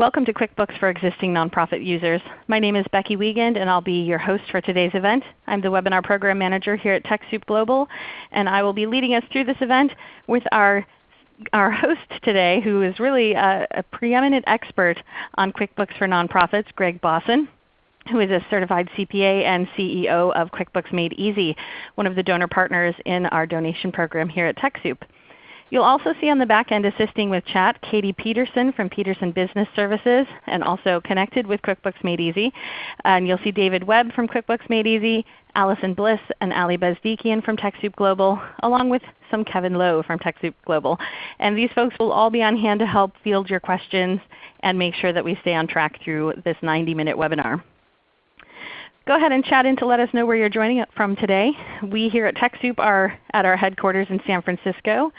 Welcome to QuickBooks for existing nonprofit users. My name is Becky Wiegand and I'll be your host for today's event. I'm the Webinar Program Manager here at TechSoup Global and I will be leading us through this event with our our host today who is really a, a preeminent expert on QuickBooks for Nonprofits, Greg Bossen who is a certified CPA and CEO of QuickBooks Made Easy, one of the donor partners in our donation program here at TechSoup. You'll also see on the back end assisting with chat Katie Peterson from Peterson Business Services and also connected with QuickBooks Made Easy. And you'll see David Webb from QuickBooks Made Easy, Allison Bliss and Ali Bezdikian from TechSoup Global, along with some Kevin Lowe from TechSoup Global. And these folks will all be on hand to help field your questions and make sure that we stay on track through this 90-minute webinar. Go ahead and chat in to let us know where you're joining from today. We here at TechSoup are at our headquarters in San Francisco.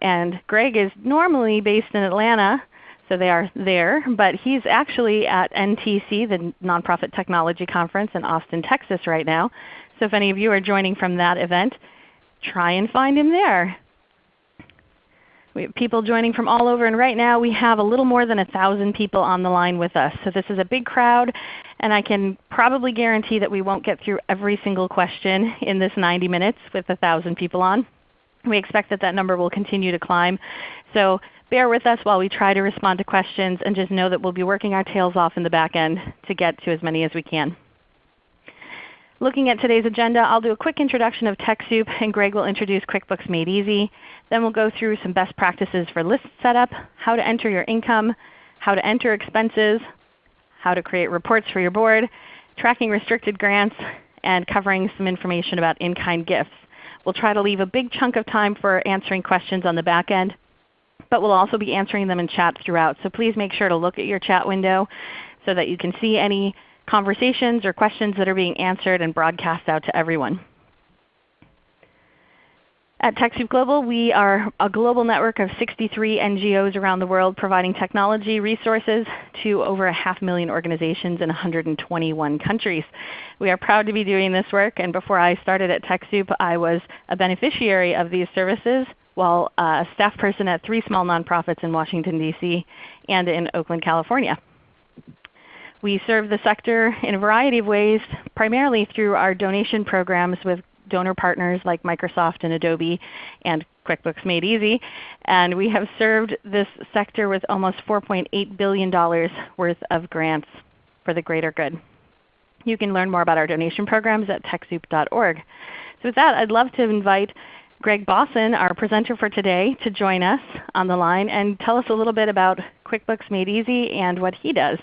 And Greg is normally based in Atlanta, so they are there. But he's actually at NTC, the Nonprofit Technology Conference in Austin, Texas right now. So if any of you are joining from that event, try and find him there. We have people joining from all over, and right now we have a little more than 1,000 people on the line with us. So this is a big crowd, and I can probably guarantee that we won't get through every single question in this 90 minutes with 1,000 people on. We expect that that number will continue to climb. So bear with us while we try to respond to questions and just know that we'll be working our tails off in the back end to get to as many as we can. Looking at today's agenda, I'll do a quick introduction of TechSoup and Greg will introduce QuickBooks Made Easy. Then we'll go through some best practices for list setup, how to enter your income, how to enter expenses, how to create reports for your board, tracking restricted grants, and covering some information about in-kind gifts. We'll try to leave a big chunk of time for answering questions on the back end, but we'll also be answering them in chat throughout. So please make sure to look at your chat window so that you can see any conversations or questions that are being answered and broadcast out to everyone. At TechSoup Global, we are a global network of 63 NGOs around the world providing technology resources to over a half million organizations in 121 countries. We are proud to be doing this work, and before I started at TechSoup, I was a beneficiary of these services while a staff person at three small nonprofits in Washington, D.C. and in Oakland, California. We serve the sector in a variety of ways, primarily through our donation programs with donor partners like Microsoft and Adobe and QuickBooks Made Easy. And we have served this sector with almost $4.8 billion worth of grants for the greater good. You can learn more about our donation programs at TechSoup.org. So with that, I'd love to invite Greg Bossen, our presenter for today, to join us on the line and tell us a little bit about QuickBooks Made Easy and what he does.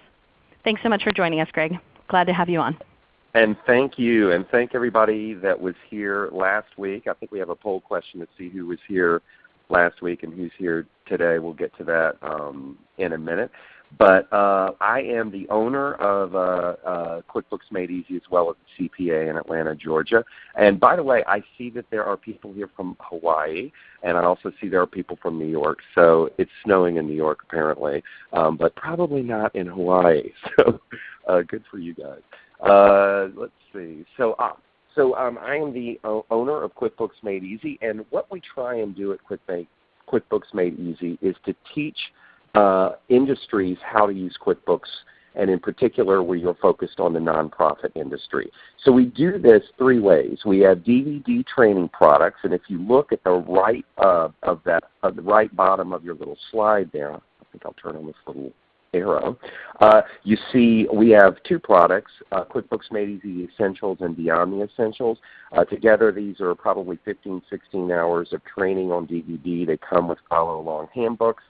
Thanks so much for joining us, Greg. Glad to have you on. And thank you, and thank everybody that was here last week. I think we have a poll question to see who was here last week and who's here today. We'll get to that um, in a minute. But uh, I am the owner of uh, uh, QuickBooks Made Easy as well as CPA in Atlanta, Georgia. And by the way, I see that there are people here from Hawaii, and I also see there are people from New York. So it's snowing in New York apparently, um, but probably not in Hawaii. So uh, good for you guys. Uh, let's see. So, uh, so um, I am the owner of QuickBooks Made Easy, and what we try and do at QuickBooks Made Easy is to teach uh, industries how to use QuickBooks, and in particular, we are focused on the nonprofit industry. So we do this three ways. We have DVD training products, and if you look at the right uh, of that, uh, the right bottom of your little slide there, I think I'll turn on this little arrow. Uh, you see we have two products, uh, QuickBooks Made Easy Essentials and Beyond the Essentials. Uh, together these are probably 15, 16 hours of training on DVD. They come with follow-along handbooks.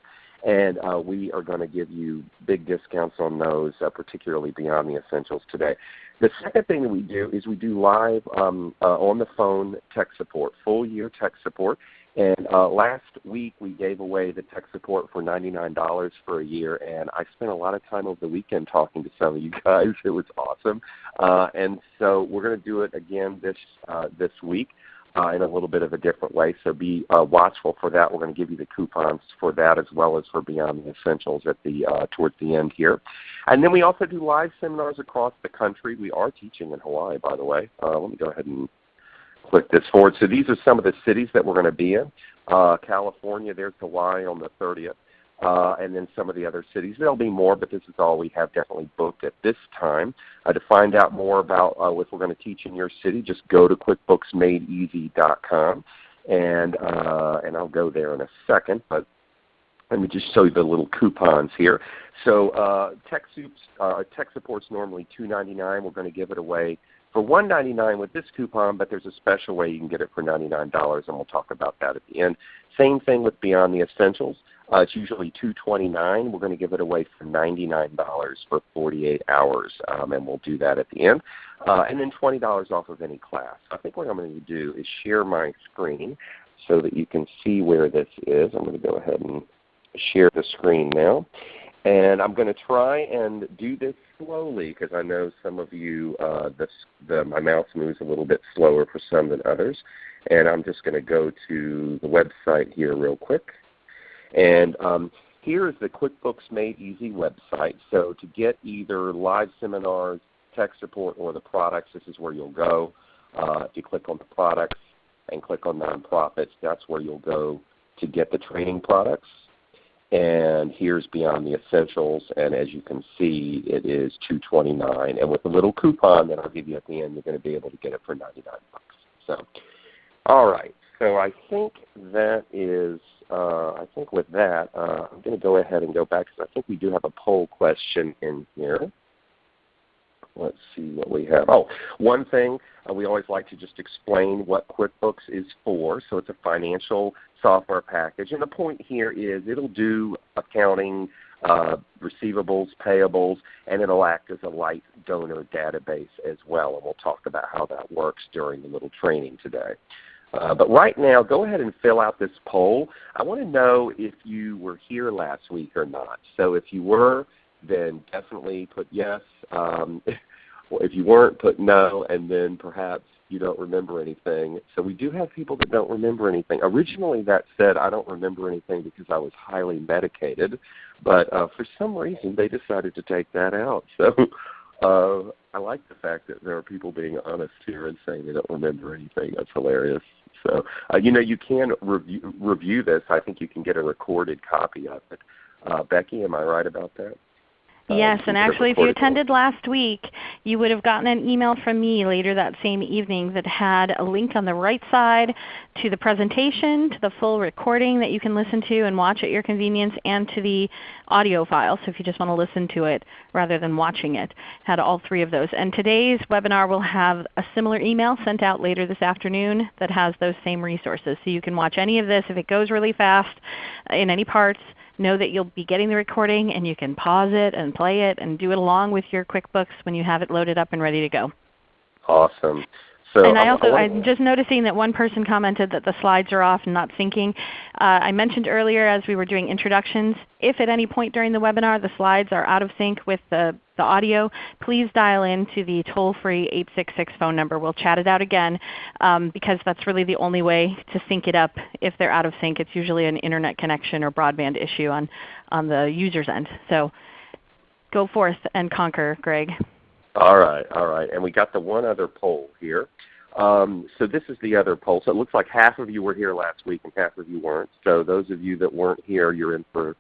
And uh, we are going to give you big discounts on those, uh, particularly Beyond the Essentials today. The second thing that we do is we do live um, uh, on the phone tech support, full year tech support. And uh, last week we gave away the tech support for $99 for a year, and I spent a lot of time over the weekend talking to some of you guys. It was awesome. Uh, and so we're going to do it again this uh, this week. Uh, in a little bit of a different way. So be uh, watchful for that. We're going to give you the coupons for that as well as for Beyond the Essentials at the uh, towards the end here. And then we also do live seminars across the country. We are teaching in Hawaii, by the way. Uh, let me go ahead and click this forward. So these are some of the cities that we're going to be in. Uh, California, there's Hawaii on the 30th. uh, and then some of the other cities. There'll be more, but this is all we have definitely booked at this time. Uh, to find out more about uh, what we're going to teach in your city, just go to QuickBooksMadeEasy.com, and uh, and I'll go there in a second. But let me just show you the little coupons here. So uh, TechSoup's uh, tech support's normally $2.99. We're going to give it away for $1.99 with this coupon, but there's a special way you can get it for $99, and we'll talk about that at the end. Same thing with Beyond the Essentials. Uh, it's usually 229. We're going to give it away for $99 for 48 hours, um, and we'll do that at the end. Uh, and then $20 off of any class. I think what I'm going to do is share my screen so that you can see where this is. I'm going to go ahead and share the screen now. And I'm going to try and do this slowly because I know some of you, uh, the, the, my mouse moves a little bit slower for some than others. And I'm just going to go to the website here real quick. And um, here is the QuickBooks Made Easy website. So to get either live seminars, tech support, or the products, this is where you'll go. Uh, if you click on the products and click on nonprofits, that's where you'll go to get the training products. And here's Beyond the Essentials, and as you can see, it is 229. And with a little coupon that I'll give you at the end, you're going to be able to get it for 99 bucks. So, all right. So I think that is uh, I think with that, uh, I'm going to go ahead and go back because I think we do have a poll question in here. Let's see what we have. Oh, one thing uh, we always like to just explain what QuickBooks is for. So it's a financial software package, and the point here is it'll do accounting, uh, receivables, payables, and it'll act as a light donor database as well. And we'll talk about how that works during the little training today. Uh, but right now, go ahead and fill out this poll. I want to know if you were here last week or not. So if you were, then definitely put yes. Um, if you weren't, put no, and then perhaps you don't remember anything. So we do have people that don't remember anything. Originally that said I don't remember anything because I was highly medicated, but uh, for some reason they decided to take that out. So uh, I like the fact that there are people being honest here and saying they don't remember anything. That's hilarious. So uh, you know you can review review this. I think you can get a recorded copy of it. Uh, Becky, am I right about that? Uh, yes, and actually if you attended last week, you would have gotten an email from me later that same evening that had a link on the right side to the presentation, to the full recording that you can listen to and watch at your convenience, and to the audio file. So if you just want to listen to it rather than watching it, had all three of those. And today's webinar will have a similar email sent out later this afternoon that has those same resources. So you can watch any of this if it goes really fast in any parts know that you'll be getting the recording and you can pause it and play it and do it along with your QuickBooks when you have it loaded up and ready to go. Awesome. So and I also, I'm just noticing that one person commented that the slides are off and not syncing. Uh, I mentioned earlier as we were doing introductions, if at any point during the webinar the slides are out of sync with the, the audio, please dial in to the toll-free 866 phone number. We'll chat it out again um, because that's really the only way to sync it up if they're out of sync. It's usually an Internet connection or broadband issue on, on the user's end. So go forth and conquer, Greg. All right, all right. And we got the one other poll here. Um, so this is the other poll. So it looks like half of you were here last week and half of you weren't. So those of you that weren't here, you're in for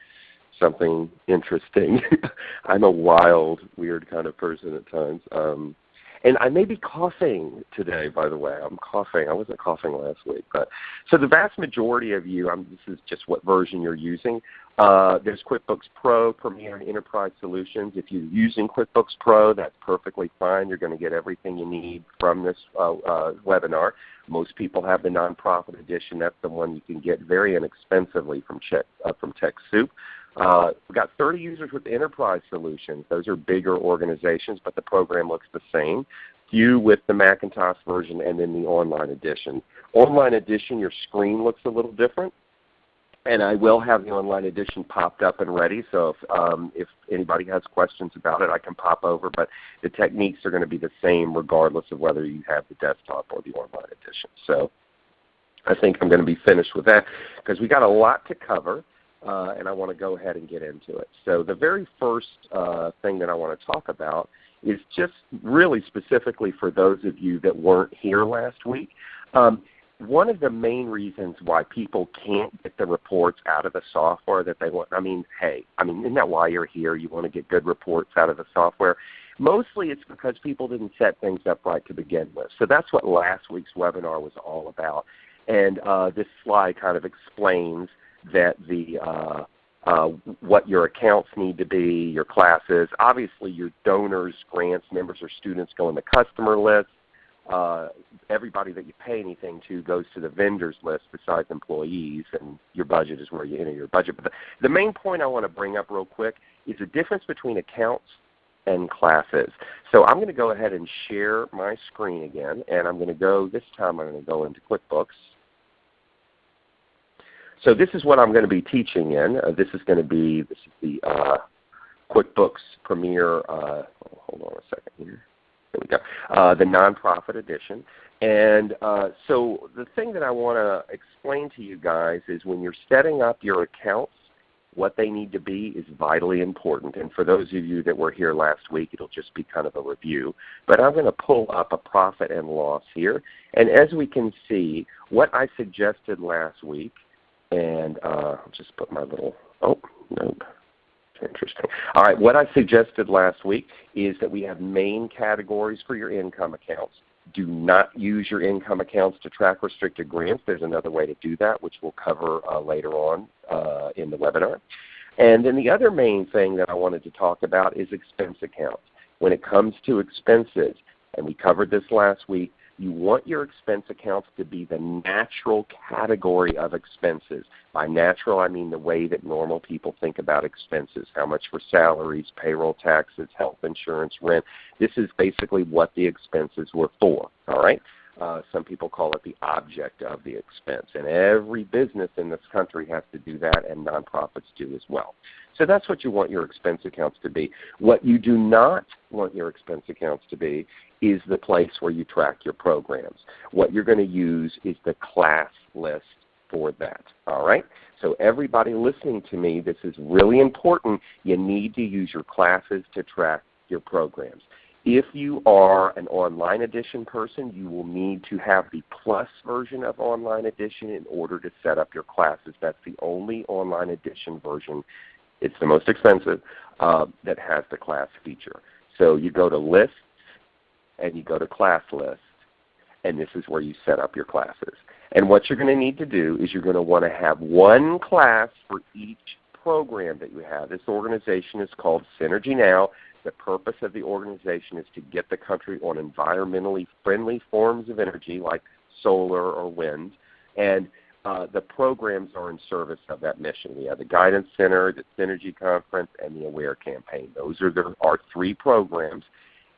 something interesting. I'm a wild, weird kind of person at times. Um, and I may be coughing today, by the way. I'm coughing. I wasn't coughing last week. But so the vast majority of you, I'm, this is just what version you're using. Uh, there's QuickBooks Pro, Premier, and Enterprise Solutions. If you're using QuickBooks Pro, that's perfectly fine. You're going to get everything you need from this uh, uh, webinar. Most people have the nonprofit edition. That's the one you can get very inexpensively from, Check, uh, from TechSoup. Uh, we've got 30 users with Enterprise Solutions. Those are bigger organizations, but the program looks the same. Few with the Macintosh version and then the online edition. Online edition, your screen looks a little different and I will have the online edition popped up and ready. So if, um, if anybody has questions about it, I can pop over. But the techniques are going to be the same regardless of whether you have the desktop or the online edition. So I think I'm going to be finished with that because we got a lot to cover. Uh, and I want to go ahead and get into it. So the very first uh, thing that I want to talk about is just really specifically for those of you that weren't here last week. Um, one of the main reasons why people can't get the reports out of the software that they want, I mean, hey, I mean, isn't that why you're here? You want to get good reports out of the software. Mostly it's because people didn't set things up right to begin with. So that's what last week's webinar was all about. And uh, this slide kind of explains that the uh, uh, what your accounts need to be, your classes. Obviously your donors, grants, members, or students go in the customer list. Uh, everybody that you pay anything to goes to the vendors list besides employees, and your budget is where you enter your budget. But the, the main point I want to bring up real quick is the difference between accounts and classes. So I'm going to go ahead and share my screen again, and I'm going to go, this time I'm going to go into QuickBooks. So this is what I'm going to be teaching in. Uh, this is going to be this is the uh, QuickBooks Premier. Uh, hold on a second here. There we go. Uh, the nonprofit edition. And uh, so the thing that I want to explain to you guys is when you're setting up your accounts, what they need to be is vitally important. And for those of you that were here last week, it'll just be kind of a review. But I'm going to pull up a profit and loss here. And as we can see, what I suggested last week and uh, I'll just put my little, oh, nope. Interesting. All right, what I suggested last week is that we have main categories for your income accounts. Do not use your income accounts to track restricted grants. There's another way to do that, which we'll cover uh, later on uh, in the webinar. And then the other main thing that I wanted to talk about is expense accounts. When it comes to expenses, and we covered this last week, you want your expense accounts to be the natural category of expenses. By natural, I mean the way that normal people think about expenses, how much for salaries, payroll taxes, health insurance, rent. This is basically what the expenses were for. All right? Uh, some people call it the object of the expense. And every business in this country has to do that, and nonprofits do as well. So that's what you want your expense accounts to be. What you do not want your expense accounts to be is the place where you track your programs. What you're going to use is the class list for that. All right? So everybody listening to me, this is really important. You need to use your classes to track your programs. If you are an online edition person, you will need to have the plus version of online edition in order to set up your classes. That's the only online edition version. It's the most expensive uh, that has the class feature. So you go to List, and you go to Class List, and this is where you set up your classes. And what you're going to need to do is you're going to want to have one class for each program that you have. This organization is called Synergy Now. The purpose of the organization is to get the country on environmentally friendly forms of energy like solar or wind. And uh, the programs are in service of that mission. We have the Guidance Center, the Synergy Conference, and the Aware Campaign. Those are the, our three programs.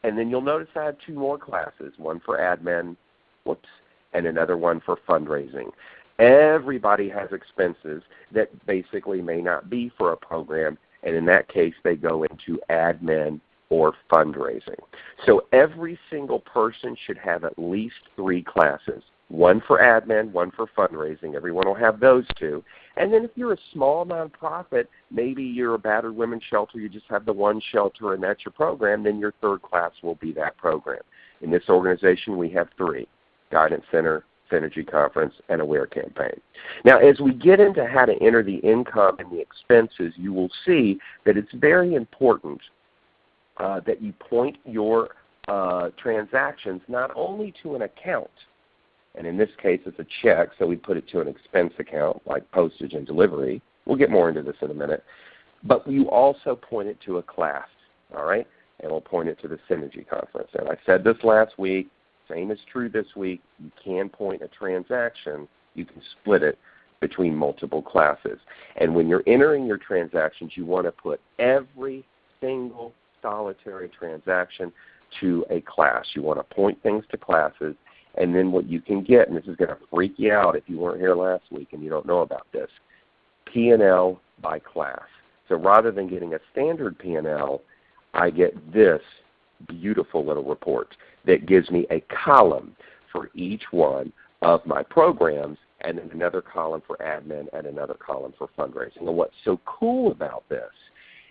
And then you'll notice I have two more classes, one for admin, whoops, and another one for fundraising. Everybody has expenses that basically may not be for a program and in that case they go into admin or fundraising. So every single person should have at least three classes. One for admin, one for fundraising. Everyone will have those two. And then if you're a small nonprofit, maybe you're a battered women's shelter, you just have the one shelter and that's your program, then your third class will be that program. In this organization we have three, Guidance Center, Synergy Conference, and Aware Campaign. Now as we get into how to enter the income and the expenses, you will see that it's very important uh, that you point your uh, transactions not only to an account, and in this case it's a check, so we put it to an expense account like postage and delivery. We'll get more into this in a minute. But you also point it to a class, all right? And we'll point it to the Synergy Conference. And I said this last week, same is true this week. You can point a transaction. You can split it between multiple classes. And when you're entering your transactions, you want to put every single solitary transaction to a class. You want to point things to classes. And then what you can get, and this is going to freak you out if you weren't here last week and you don't know about this, P&L by class. So rather than getting a standard P&L, I get this beautiful little report that gives me a column for each one of my programs and then another column for admin and another column for fundraising. And what's so cool about this,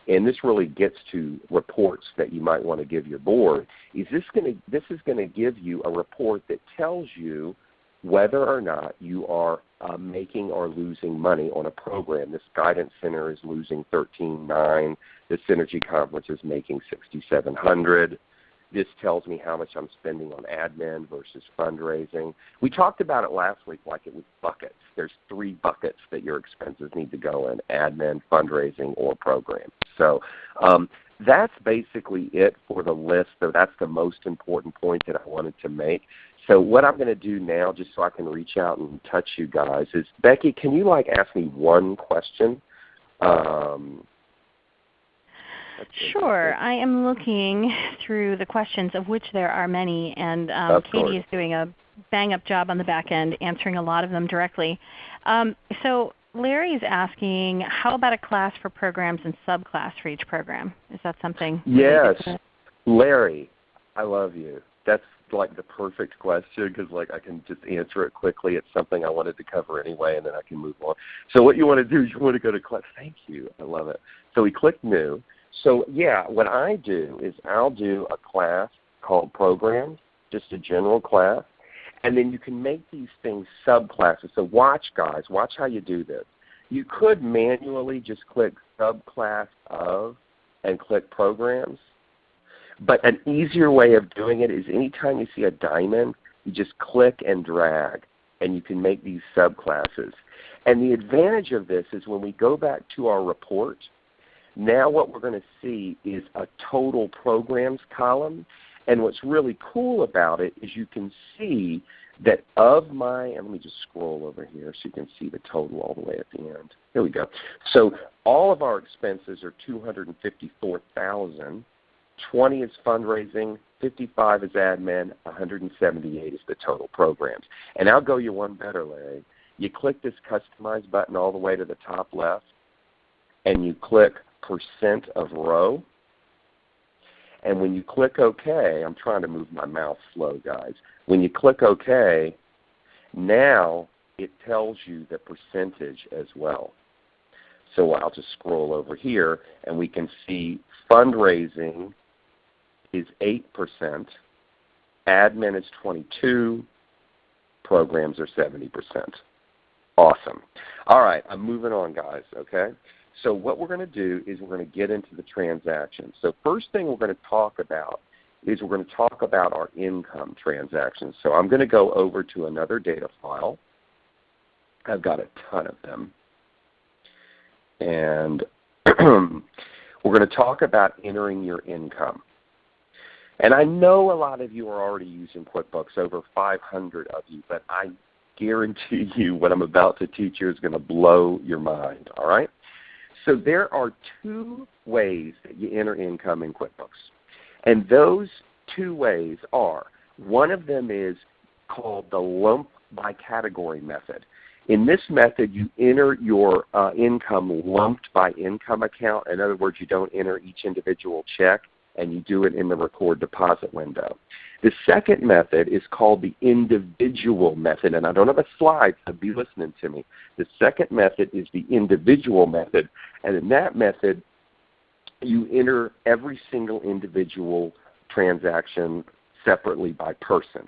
and this really gets to reports that you might want to give your board, is this, gonna, this is going to give you a report that tells you whether or not you are uh, making or losing money on a program. This guidance center is losing 13.9. The Synergy Conference is making 6,700. This tells me how much I'm spending on admin versus fundraising. We talked about it last week like it was buckets. There's three buckets that your expenses need to go in, admin, fundraising, or program. So um, that's basically it for the list. So that's the most important point that I wanted to make. So what I'm going to do now, just so I can reach out and touch you guys, is Becky, can you like ask me one question? Um, Sure. I am looking through the questions, of which there are many, and um, Katie is doing a bang-up job on the back end answering a lot of them directly. Um, so Larry is asking, how about a class for programs and subclass for each program? Is that something? Yes. Larry, I love you. That's like the perfect question because like I can just answer it quickly. It's something I wanted to cover anyway, and then I can move on. So what you want to do is you want to go to class. Thank you. I love it. So we click New. So yeah, what I do is I'll do a class called Programs, just a general class, and then you can make these things subclasses. So watch guys, watch how you do this. You could manually just click subclass of and click programs. But an easier way of doing it is anytime you see a diamond, you just click and drag and you can make these subclasses. And the advantage of this is when we go back to our report, now what we're going to see is a total programs column. And what's really cool about it is you can see that of my, and let me just scroll over here so you can see the total all the way at the end. Here we go. So all of our expenses are 254000 20 is fundraising, 55 is admin, 178 is the total programs. And I'll go you one better, Larry. You click this customize button all the way to the top left, and you click percent of row. And when you click OK, I'm trying to move my mouse slow, guys. When you click OK, now it tells you the percentage as well. So I'll just scroll over here, and we can see fundraising is 8%, admin is 22, programs are 70%. Awesome. All right, I'm moving on, guys, okay? So what we're going to do is we're going to get into the transactions. So first thing we're going to talk about is we're going to talk about our income transactions. So I'm going to go over to another data file. I've got a ton of them. And we're going to talk about entering your income. And I know a lot of you are already using QuickBooks, over 500 of you, but I guarantee you what I'm about to teach you is going to blow your mind, all right? So there are two ways that you enter income in QuickBooks. And those two ways are, one of them is called the lump by category method. In this method, you enter your uh, income lumped by income account. In other words, you don't enter each individual check and you do it in the record deposit window. The second method is called the individual method, and I don't have a slide, so be listening to me. The second method is the individual method, and in that method, you enter every single individual transaction separately by person.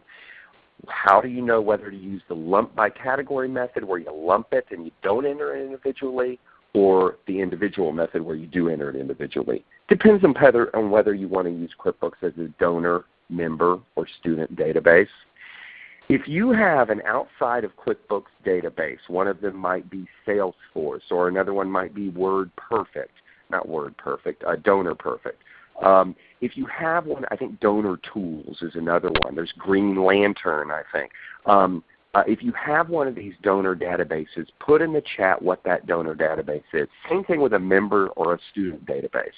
How do you know whether to use the lump by category method where you lump it and you don't enter it individually, or the individual method where you do enter it individually. Depends on whether, on whether you want to use QuickBooks as a donor, member, or student database. If you have an outside of QuickBooks database, one of them might be Salesforce or another one might be WordPerfect, not WordPerfect, uh, Donor Perfect. Um, if you have one, I think Donor Tools is another one. There's Green Lantern, I think. Um, uh, if you have one of these donor databases, put in the chat what that donor database is. Same thing with a member or a student database.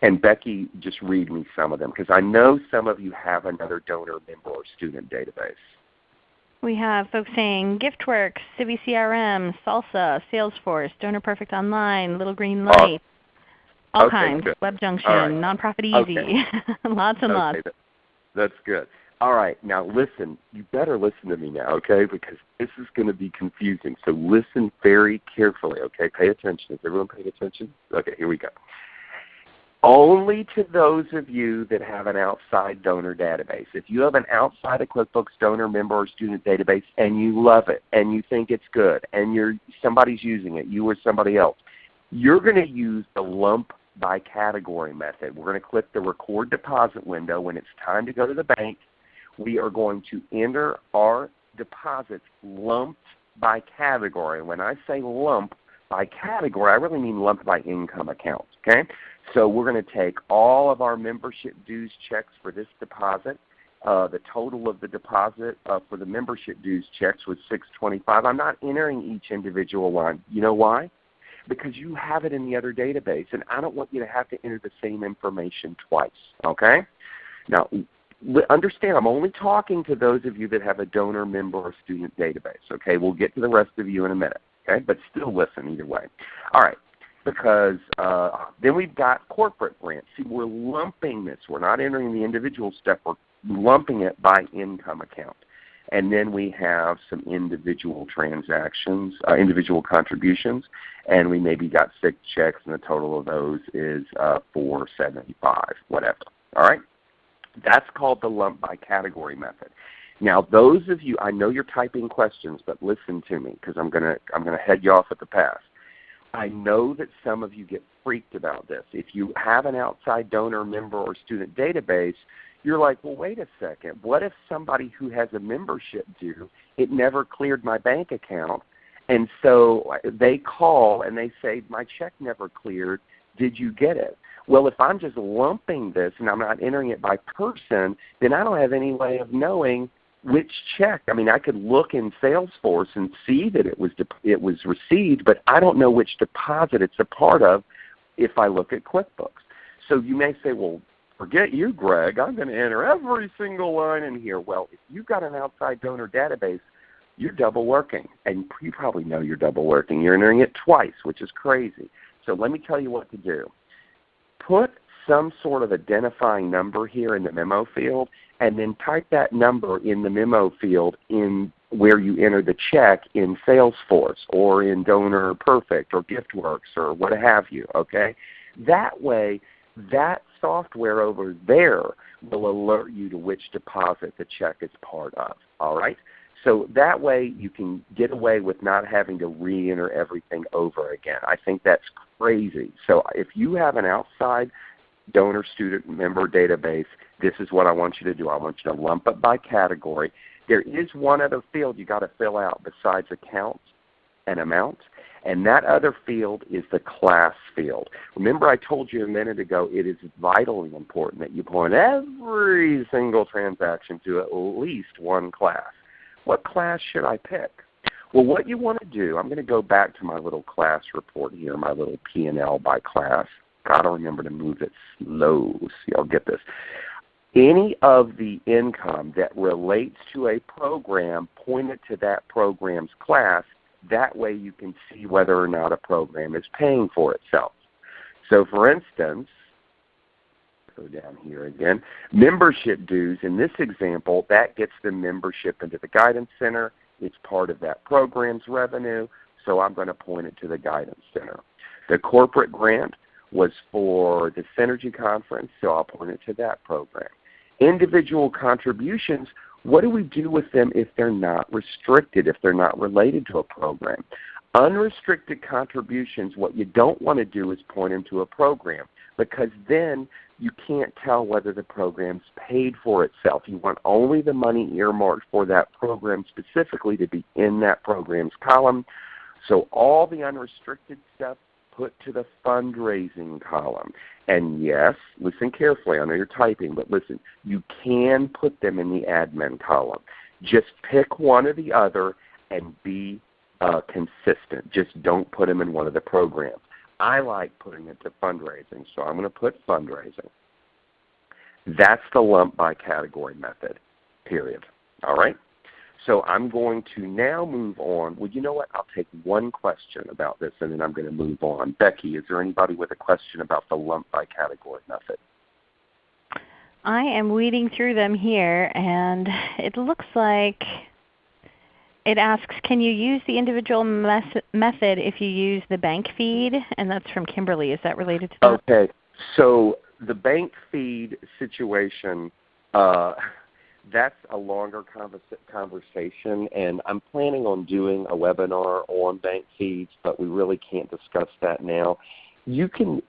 And Becky, just read me some of them because I know some of you have another donor, member, or student database. We have folks saying GiftWorks, Civi CRM, Salsa, Salesforce, Donor Perfect Online, Little Green Light, all okay, kinds, good. WebJunction, right. Nonprofit Easy, okay. lots and okay, lots. that, that's good. All right, now listen. You better listen to me now, okay? Because this is going to be confusing. So listen very carefully, okay? Pay attention. Is everyone paying attention? Okay, here we go. Only to those of you that have an outside donor database. If you have an outside of QuickBooks donor member or student database and you love it and you think it's good and you're somebody's using it, you or somebody else, you're going to use the lump by category method. We're going to click the record deposit window when it's time to go to the bank. We are going to enter our deposits lumped by category. When I say lump by category, I really mean lump by income account. Okay? So we're going to take all of our membership dues checks for this deposit. Uh, the total of the deposit uh, for the membership dues checks was 625. I'm not entering each individual line. You know why? Because you have it in the other database, and I don't want you to have to enter the same information twice. Okay? Now, understand I'm only talking to those of you that have a donor, member, or student database. Okay? We'll get to the rest of you in a minute. Okay? But still listen either way. All right because uh, then we've got corporate grants. See, we're lumping this. We're not entering the individual step. We're lumping it by income account. And then we have some individual transactions, uh, individual contributions, and we maybe got six checks, and the total of those is uh, 475, whatever. All right? That's called the lump by category method. Now, those of you, I know you're typing questions, but listen to me because I'm going to I'm going to head you off at the pass. I know that some of you get freaked about this. If you have an outside donor, member, or student database, you're like, well, wait a second. What if somebody who has a membership due, it never cleared my bank account, and so they call and they say, my check never cleared. Did you get it? Well, if I'm just lumping this and I'm not entering it by person, then I don't have any way of knowing which check. I mean, I could look in Salesforce and see that it was it was received, but I don't know which deposit it's a part of if I look at QuickBooks. So you may say, well, forget you, Greg. I'm going to enter every single line in here. Well, if you've got an outside donor database, you're double working, and you probably know you're double working. You're entering it twice, which is crazy. So let me tell you what to do. Put some sort of identifying number here in the memo field and then type that number in the memo field in where you enter the check in Salesforce or in Donor Perfect or GiftWorks or what have you. Okay, that way that software over there will alert you to which deposit the check is part of. All right. So that way you can get away with not having to re-enter everything over again. I think that's crazy. So if you have an outside donor student member database, this is what I want you to do. I want you to lump it by category. There is one other field you've got to fill out besides accounts and amounts, and that other field is the class field. Remember I told you a minute ago it is vitally important that you point every single transaction to at least one class. What class should I pick? Well, what you want to do, I'm going to go back to my little class report here, my little P&L by class. Got to remember to move it slow so y'all get this. Any of the income that relates to a program, point it to that program's class. That way you can see whether or not a program is paying for itself. So for instance, go down here again, membership dues, in this example, that gets the membership into the Guidance Center. It's part of that program's revenue, so I'm going to point it to the Guidance Center. The corporate grant, was for the Synergy Conference, so I'll point it to that program. Individual contributions, what do we do with them if they're not restricted, if they're not related to a program? Unrestricted contributions, what you don't want to do is point them to a program because then you can't tell whether the program's paid for itself. You want only the money earmarked for that program specifically to be in that program's column. So all the unrestricted stuff put to the fundraising column. And yes, listen carefully. I know you're typing, but listen, you can put them in the admin column. Just pick one or the other and be uh, consistent. Just don't put them in one of the programs. I like putting it to fundraising, so I'm going to put fundraising. That's the lump by category method, period. All right? So I'm going to now move on. Well, you know what? I'll take one question about this and then I'm going to move on. Becky, is there anybody with a question about the lump by category method? I am weeding through them here and it looks like it asks, can you use the individual method if you use the bank feed? And that's from Kimberly. Is that related to that? Okay. So the bank feed situation, uh, that's a longer conversation, and I'm planning on doing a webinar on bank feeds, but we really can't discuss that now. You can,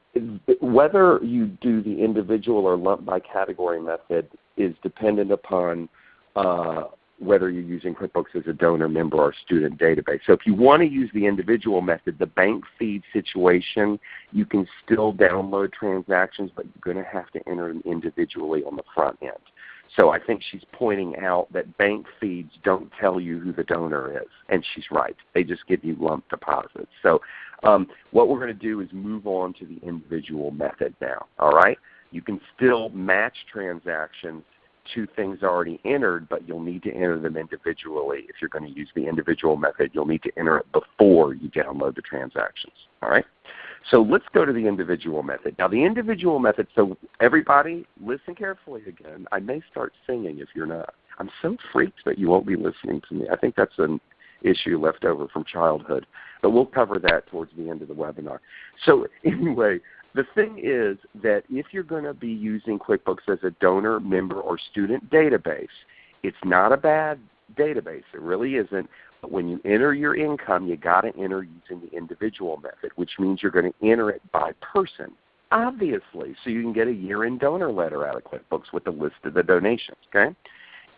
whether you do the individual or lump by category method is dependent upon uh, whether you're using QuickBooks as a donor, member, or student database. So if you want to use the individual method, the bank feed situation, you can still download transactions, but you're going to have to enter them individually on the front end. So I think she's pointing out that bank feeds don't tell you who the donor is, and she's right. They just give you lump deposits. So um, what we're going to do is move on to the individual method now. All right? You can still match transactions to things already entered, but you'll need to enter them individually. If you're going to use the individual method, you'll need to enter it before you download the transactions. All right? So let's go to the individual method. Now the individual method, so everybody listen carefully again. I may start singing if you're not. I'm so freaked that you won't be listening to me. I think that's an issue left over from childhood. But we'll cover that towards the end of the webinar. So anyway, the thing is that if you're going to be using QuickBooks as a donor, member, or student database, it's not a bad database. It really isn't. When you enter your income, you got to enter using the individual method, which means you're going to enter it by person, obviously, so you can get a year-end donor letter out of QuickBooks with a list of the donations. Okay?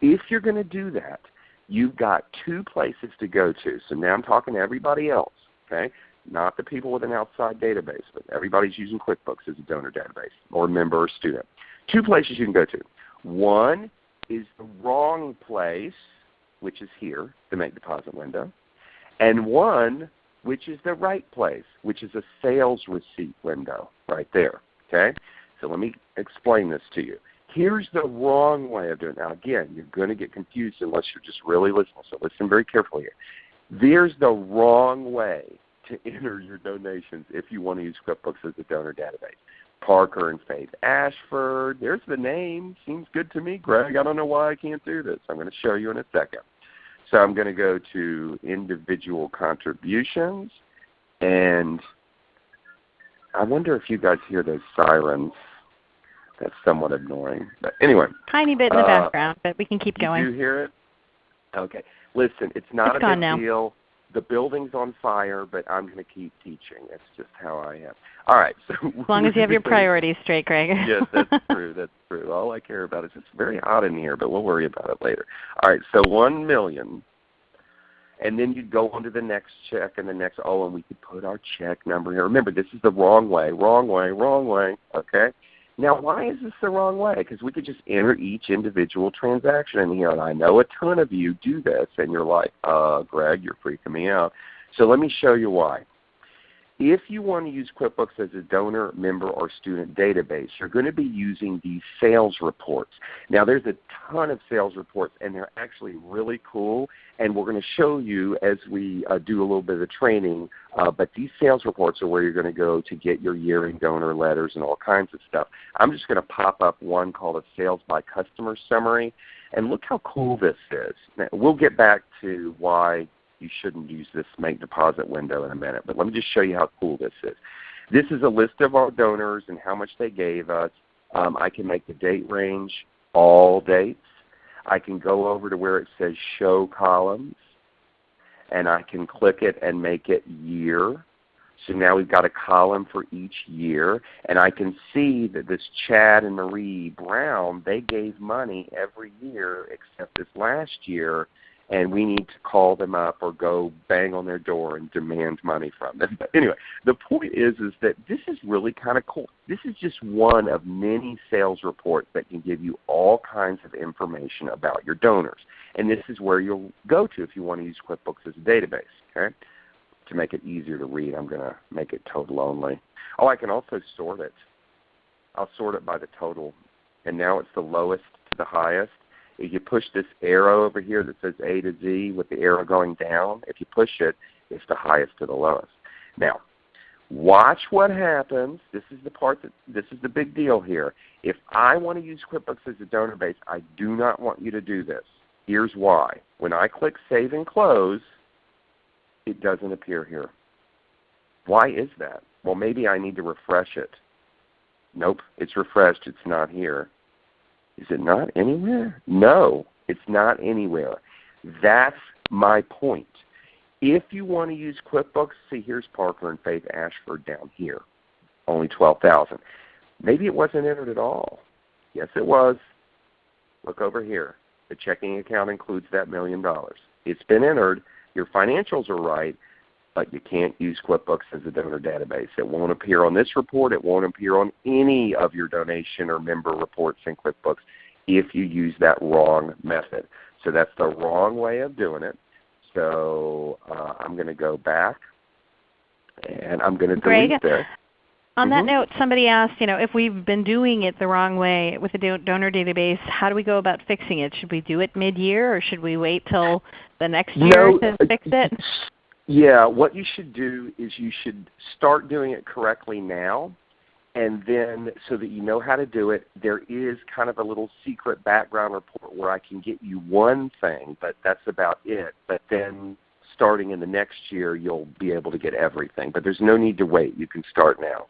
If you're going to do that, you've got two places to go to. So now I'm talking to everybody else. Okay? Not the people with an outside database, but everybody's using QuickBooks as a donor database or member or student. Two places you can go to. One is the wrong place which is here, the make deposit window, and one which is the right place, which is a sales receipt window right there. Okay? So let me explain this to you. Here's the wrong way of doing it. Now again, you're going to get confused unless you're just really listening, so listen very carefully here. There's the wrong way to enter your donations if you want to use QuickBooks as a donor database. Parker and Faith Ashford. There's the name. Seems good to me, Greg. I don't know why I can't do this. I'm going to show you in a second. So I'm going to go to individual contributions, and I wonder if you guys hear those sirens. That's somewhat annoying. But anyway. Tiny bit in the uh, background, but we can keep going. Do you hear it? Okay. Listen, it's not it's a big now. deal. The building's on fire, but I'm going to keep teaching. That's just how I am. All right. So as long as you have your priorities straight, Greg. yes, that's true. That's true. All I care about is it's very hot in here, but we'll worry about it later. All right. So one million, and then you'd go on to the next check and the next. Oh, and we could put our check number here. Remember, this is the wrong way. Wrong way. Wrong way. Okay. Now, why is this the wrong way? Because we could just enter each individual transaction in here, and I know a ton of you do this, and you're like, uh, Greg, you're freaking me out. So let me show you why. If you want to use QuickBooks as a donor, member, or student database, you're going to be using these sales reports. Now there's a ton of sales reports and they're actually really cool and we're going to show you as we uh, do a little bit of the training, uh, but these sales reports are where you're going to go to get your year-end donor letters and all kinds of stuff. I'm just going to pop up one called a sales by customer summary and look how cool this is. Now, we'll get back to why you shouldn't use this make deposit window in a minute. But let me just show you how cool this is. This is a list of our donors and how much they gave us. Um, I can make the date range all dates. I can go over to where it says show columns and I can click it and make it year. So now we've got a column for each year, and I can see that this Chad and Marie Brown, they gave money every year except this last year, and we need to call them up or go bang on their door and demand money from them. But anyway, the point is is that this is really kind of cool. This is just one of many sales reports that can give you all kinds of information about your donors. And this is where you'll go to if you want to use QuickBooks as a database. Okay? To make it easier to read, I'm going to make it total only. Oh, I can also sort it. I'll sort it by the total. And now it's the lowest to the highest if you push this arrow over here that says A to Z with the arrow going down, if you push it, it's the highest to the lowest. Now, watch what happens. This is the part that this is the big deal here. If I want to use QuickBooks as a donor base, I do not want you to do this. Here's why. When I click Save and Close, it doesn't appear here. Why is that? Well, maybe I need to refresh it. Nope, it's refreshed. It's not here. Is it not anywhere? No, it's not anywhere. That's my point. If you want to use QuickBooks, see here's Parker and Faith Ashford down here, only 12000 Maybe it wasn't entered at all. Yes, it was. Look over here. The checking account includes that million dollars. It's been entered. Your financials are right, but you can't use QuickBooks as a donor database. It won't appear on this report. It won't appear on any of your donation or member reports in QuickBooks if you use that wrong method. So that's the wrong way of doing it. So uh, I'm going to go back and I'm going to delete Greg, there. On mm-hmm. that note, somebody asked, you know, if we've been doing it the wrong way with the donor database, how do we go about fixing it? Should we do it mid-year or should we wait till the next year no, to fix it? Yeah, what you should do is you should start doing it correctly now and then so that you know how to do it, there is kind of a little secret background report where I can get you one thing, but that's about it. But then starting in the next year, you'll be able to get everything. But there's no need to wait. You can start now.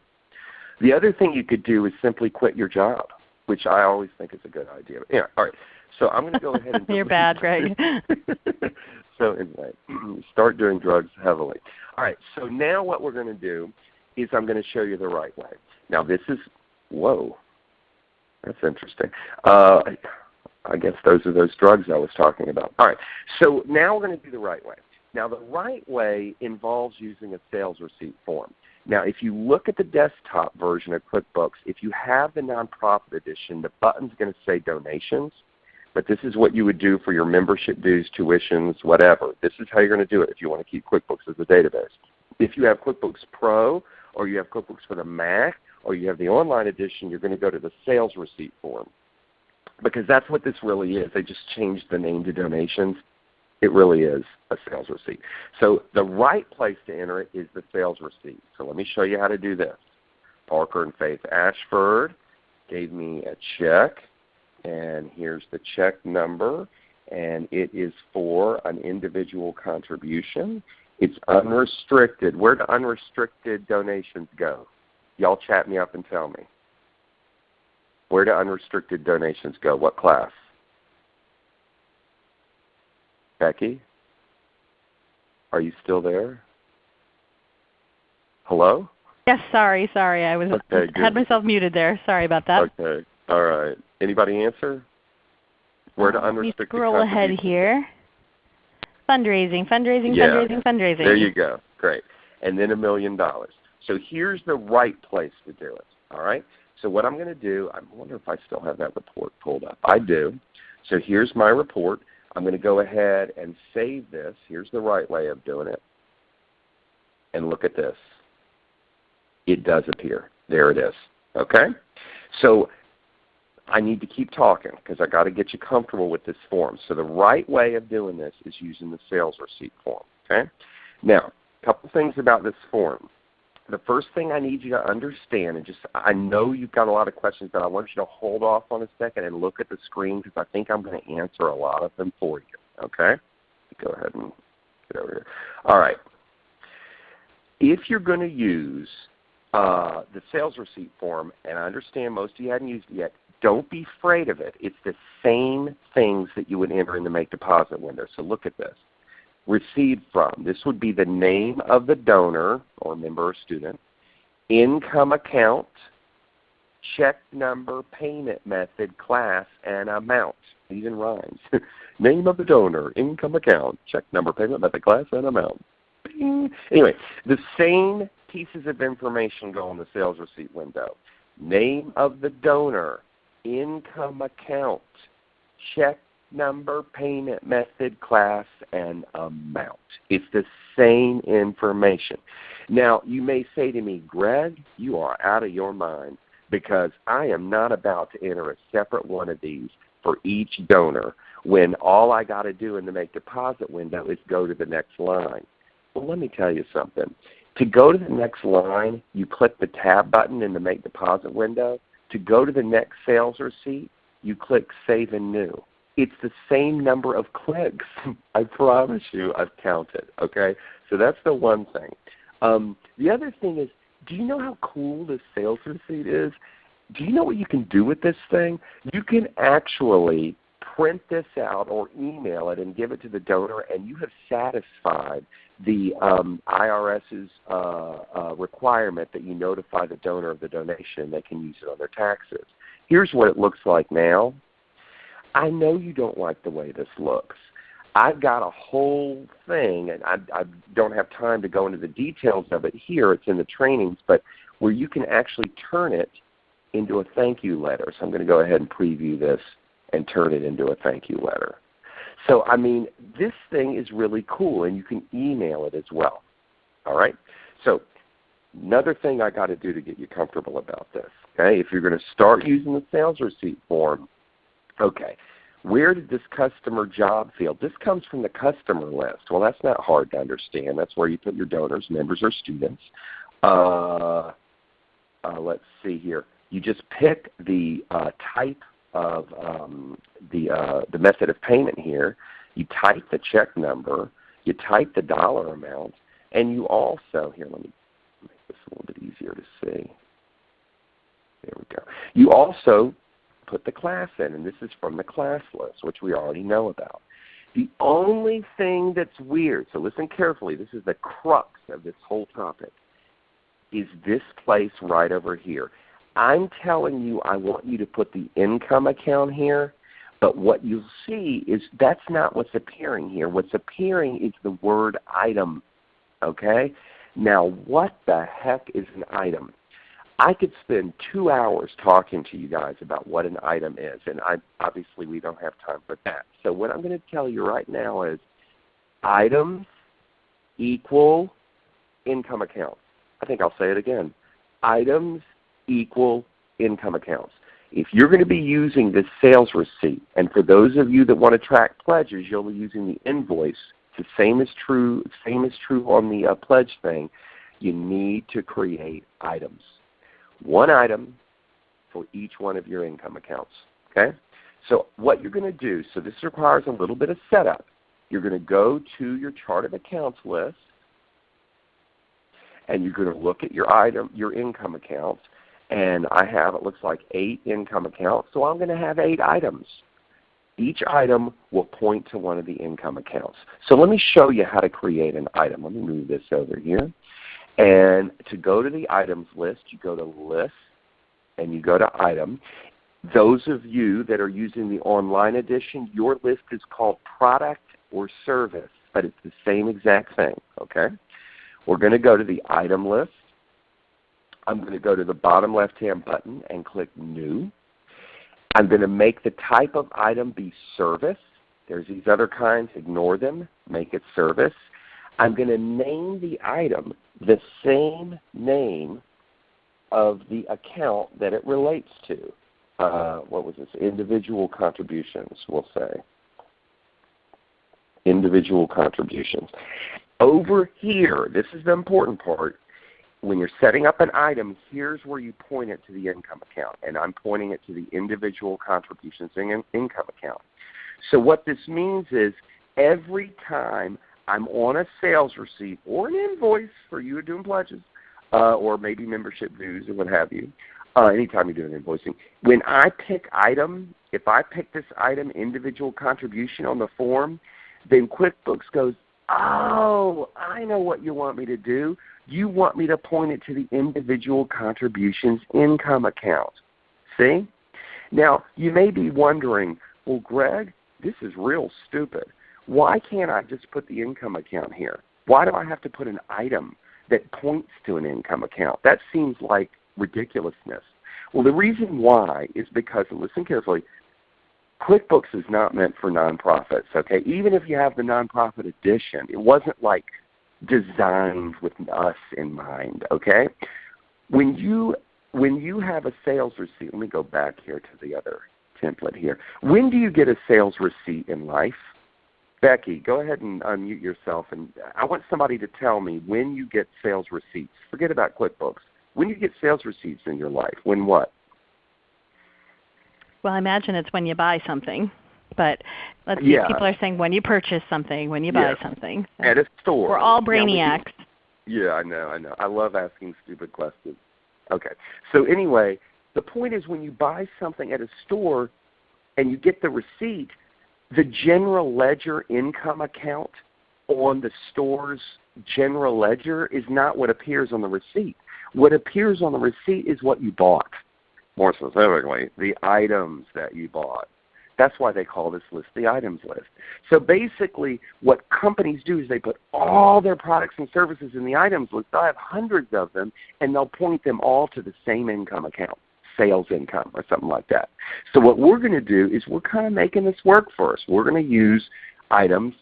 The other thing you could do is simply quit your job, which I always think is a good idea. Yeah, all right. So I'm going to go ahead and. You're bad, Greg. so anyway, start doing drugs heavily. All right. So now what we're going to do is I'm going to show you the right way. Now this is whoa, that's interesting. Uh, I guess those are those drugs I was talking about. All right. So now we're going to do the right way. Now the right way involves using a sales receipt form. Now, if you look at the desktop version of QuickBooks, if you have the nonprofit edition, the button's going to say donations, but this is what you would do for your membership dues, tuitions, whatever. This is how you're going to do it if you want to keep QuickBooks as a database. If you have QuickBooks Pro or you have QuickBooks for the Mac or you have the online edition, you're going to go to the sales receipt form because that's what this really is. They just changed the name to donations. It really is a sales receipt. So the right place to enter it is the sales receipt. So let me show you how to do this. Parker and Faith Ashford gave me a check, and here's the check number, and it is for an individual contribution. It's unrestricted. Where do unrestricted donations go? Y'all chat me up and tell me. Where do unrestricted donations go? What class? Becky? Are you still there? Hello? Yes, sorry, sorry. I was okay, had myself muted there. Sorry about that. Okay. All right. Anybody answer? Where to um, unrestricted Scroll ahead here. Fundraising, fundraising, yeah. fundraising, fundraising. There you go. Great. And then a million dollars. So here's the right place to do it. All right? So what I'm going to do, I wonder if I still have that report pulled up. I do. So here's my report. I'm going to go ahead and save this. Here's the right way of doing it. And look at this. It does appear. There it is. Okay? So I need to keep talking because I got to get you comfortable with this form. So the right way of doing this is using the sales receipt form. Okay? Now, a couple things about this form the first thing I need you to understand, and just I know you've got a lot of questions, but I want you to hold off on a second and look at the screen because I think I'm going to answer a lot of them for you. Okay? Go ahead and get over here. All right. If you're going to use uh, the sales receipt form, and I understand most of you hadn't used it yet, don't be afraid of it. It's the same things that you would enter in the make deposit window. So look at this received from. This would be the name of the donor or member or student, income account, check number, payment method, class, and amount. Even rhymes. name of the donor, income account, check number, payment method, class, and amount. Bing. Anyway, the same pieces of information go in the sales receipt window. Name of the donor, income account, check number, payment method, class, and amount. It's the same information. Now, you may say to me, Greg, you are out of your mind because I am not about to enter a separate one of these for each donor when all I got to do in the make deposit window is go to the next line. Well, let me tell you something. To go to the next line, you click the tab button in the make deposit window. To go to the next sales receipt, you click save and new it's the same number of clicks. I promise you, I've counted. Okay, so that's the one thing. Um, the other thing is, do you know how cool this sales receipt is? do you know what you can do with this thing? You can actually print this out or email it and give it to the donor, and you have satisfied the um, IRS's uh, uh, requirement that you notify the donor of the donation. They can use it on their taxes. Here's what it looks like now. I know you don't like the way this looks. I've got a whole thing, and I, I don't have time to go into the details of it here. It's in the trainings, but where you can actually turn it into a thank you letter. So I'm going to go ahead and preview this and turn it into a thank you letter. So I mean, this thing is really cool, and you can email it as well. All right. So another thing I got to do to get you comfortable about this. Okay, if you're going to start using the sales receipt form, okay, where did this customer job field? This comes from the customer list. Well, that's not hard to understand. That's where you put your donors, members, or students. Uh, uh, let's see here. You just pick the uh, type of um, the, uh, the method of payment here. You type the check number. You type the dollar amount. And you also, here let me make this a little bit easier to see. There we go. You also put the class in, and this is from the class list, which we already know about. The only thing that's weird, so listen carefully, this is the crux of this whole topic, is this place right over here. I'm telling you I want you to put the income account here, but what you'll see is that's not what's appearing here. What's appearing is the word item. Okay? Now what the heck is an item? I could spend two hours talking to you guys about what an item is, and I, obviously we don't have time for that. So what I'm going to tell you right now is items equal income accounts. I think I'll say it again. Items equal income accounts. If you're going to be using this sales receipt, and for those of you that want to track pledges, you'll be using the invoice. The same is true. Same is true on the uh, pledge thing. You need to create items. One item for each one of your income accounts. Okay. So what you're going to do. So this requires a little bit of setup. You're going to go to your chart of accounts list, and you're going to look at your item, your income accounts, and I have, it looks like eight income accounts, so I'm going to have eight items. Each item will point to one of the income accounts. So let me show you how to create an item. Let me move this over here. And to go to the items list, you go to List, and you go to Item. Those of you that are using the online edition, your list is called Product or Service, but it's the same exact thing. Okay? We're going to go to the Item list. I'm going to go to the bottom left-hand button and click New. I'm going to make the type of item be service. There's these other kinds. Ignore them. Make it service. I'm going to name the item the same name of the account that it relates to. Uh, what was this? Individual contributions, we'll say. Individual contributions. Over here, this is the important part, when you're setting up an item, here's where you point it to the income account, and I'm pointing it to the individual contributions in income account. So what this means is every time I'm on a sales receipt or an invoice for you doing pledges, uh, or maybe membership dues or what have you, uh, anytime you're doing invoicing, when I pick item, if I pick this item individual contribution on the form, then QuickBooks goes, oh, I know what you want me to do. You want me to point it to the individual contributions income account. See? Now, you may be wondering, well, Greg, this is real stupid. Why can't I just put the income account here? Why do I have to put an item that points to an income account? That seems like ridiculousness. Well, the reason why is because, and listen carefully, QuickBooks is not meant for nonprofits. Okay, even if you have the nonprofit edition, it wasn't like designed with us in mind. Okay, when you when you have a sales receipt, let me go back here to the other template here. When do you get a sales receipt in life? Becky, go ahead and unmute yourself, and I want somebody to tell me when you get sales receipts. Forget about QuickBooks. When you get sales receipts in your life, when what? Well, I imagine it's when you buy something. But let's yeah. see, people are saying when you purchase something, when you buy something. So At a store. We're all brainiacs. Yeah, yeah, I know, I know. I love asking stupid questions. Okay. So anyway, The point is when you buy something at a store and you get the receipt, the general ledger income account on the store's general ledger is not what appears on the receipt. What appears on the receipt is what you bought. More specifically, the items that you bought. That's why they call this list the items list. So basically what companies do is they put all their products and services in the items list. They'll have hundreds of them and they'll point them all to the same income account sales income or something like that. So what we're going to do is we're kind of making this work for us. We're going to use items,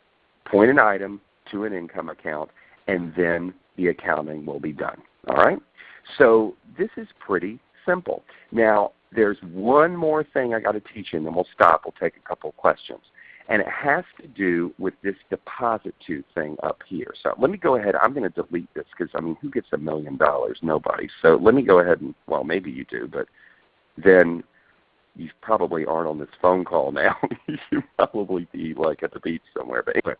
point an item to an income account, and then the accounting will be done. All right? So this is pretty simple. Now, there's one more thing I got to teach you, and then we'll stop. We'll take a couple of questions. And it has to do with this deposit to thing up here. So let me go ahead. I'm going to delete this because, I mean, who gets a million dollars? Nobody. So let me go ahead and, well, maybe you do, but then you probably aren't on this phone call now. you probably be like at the beach somewhere. But anyway,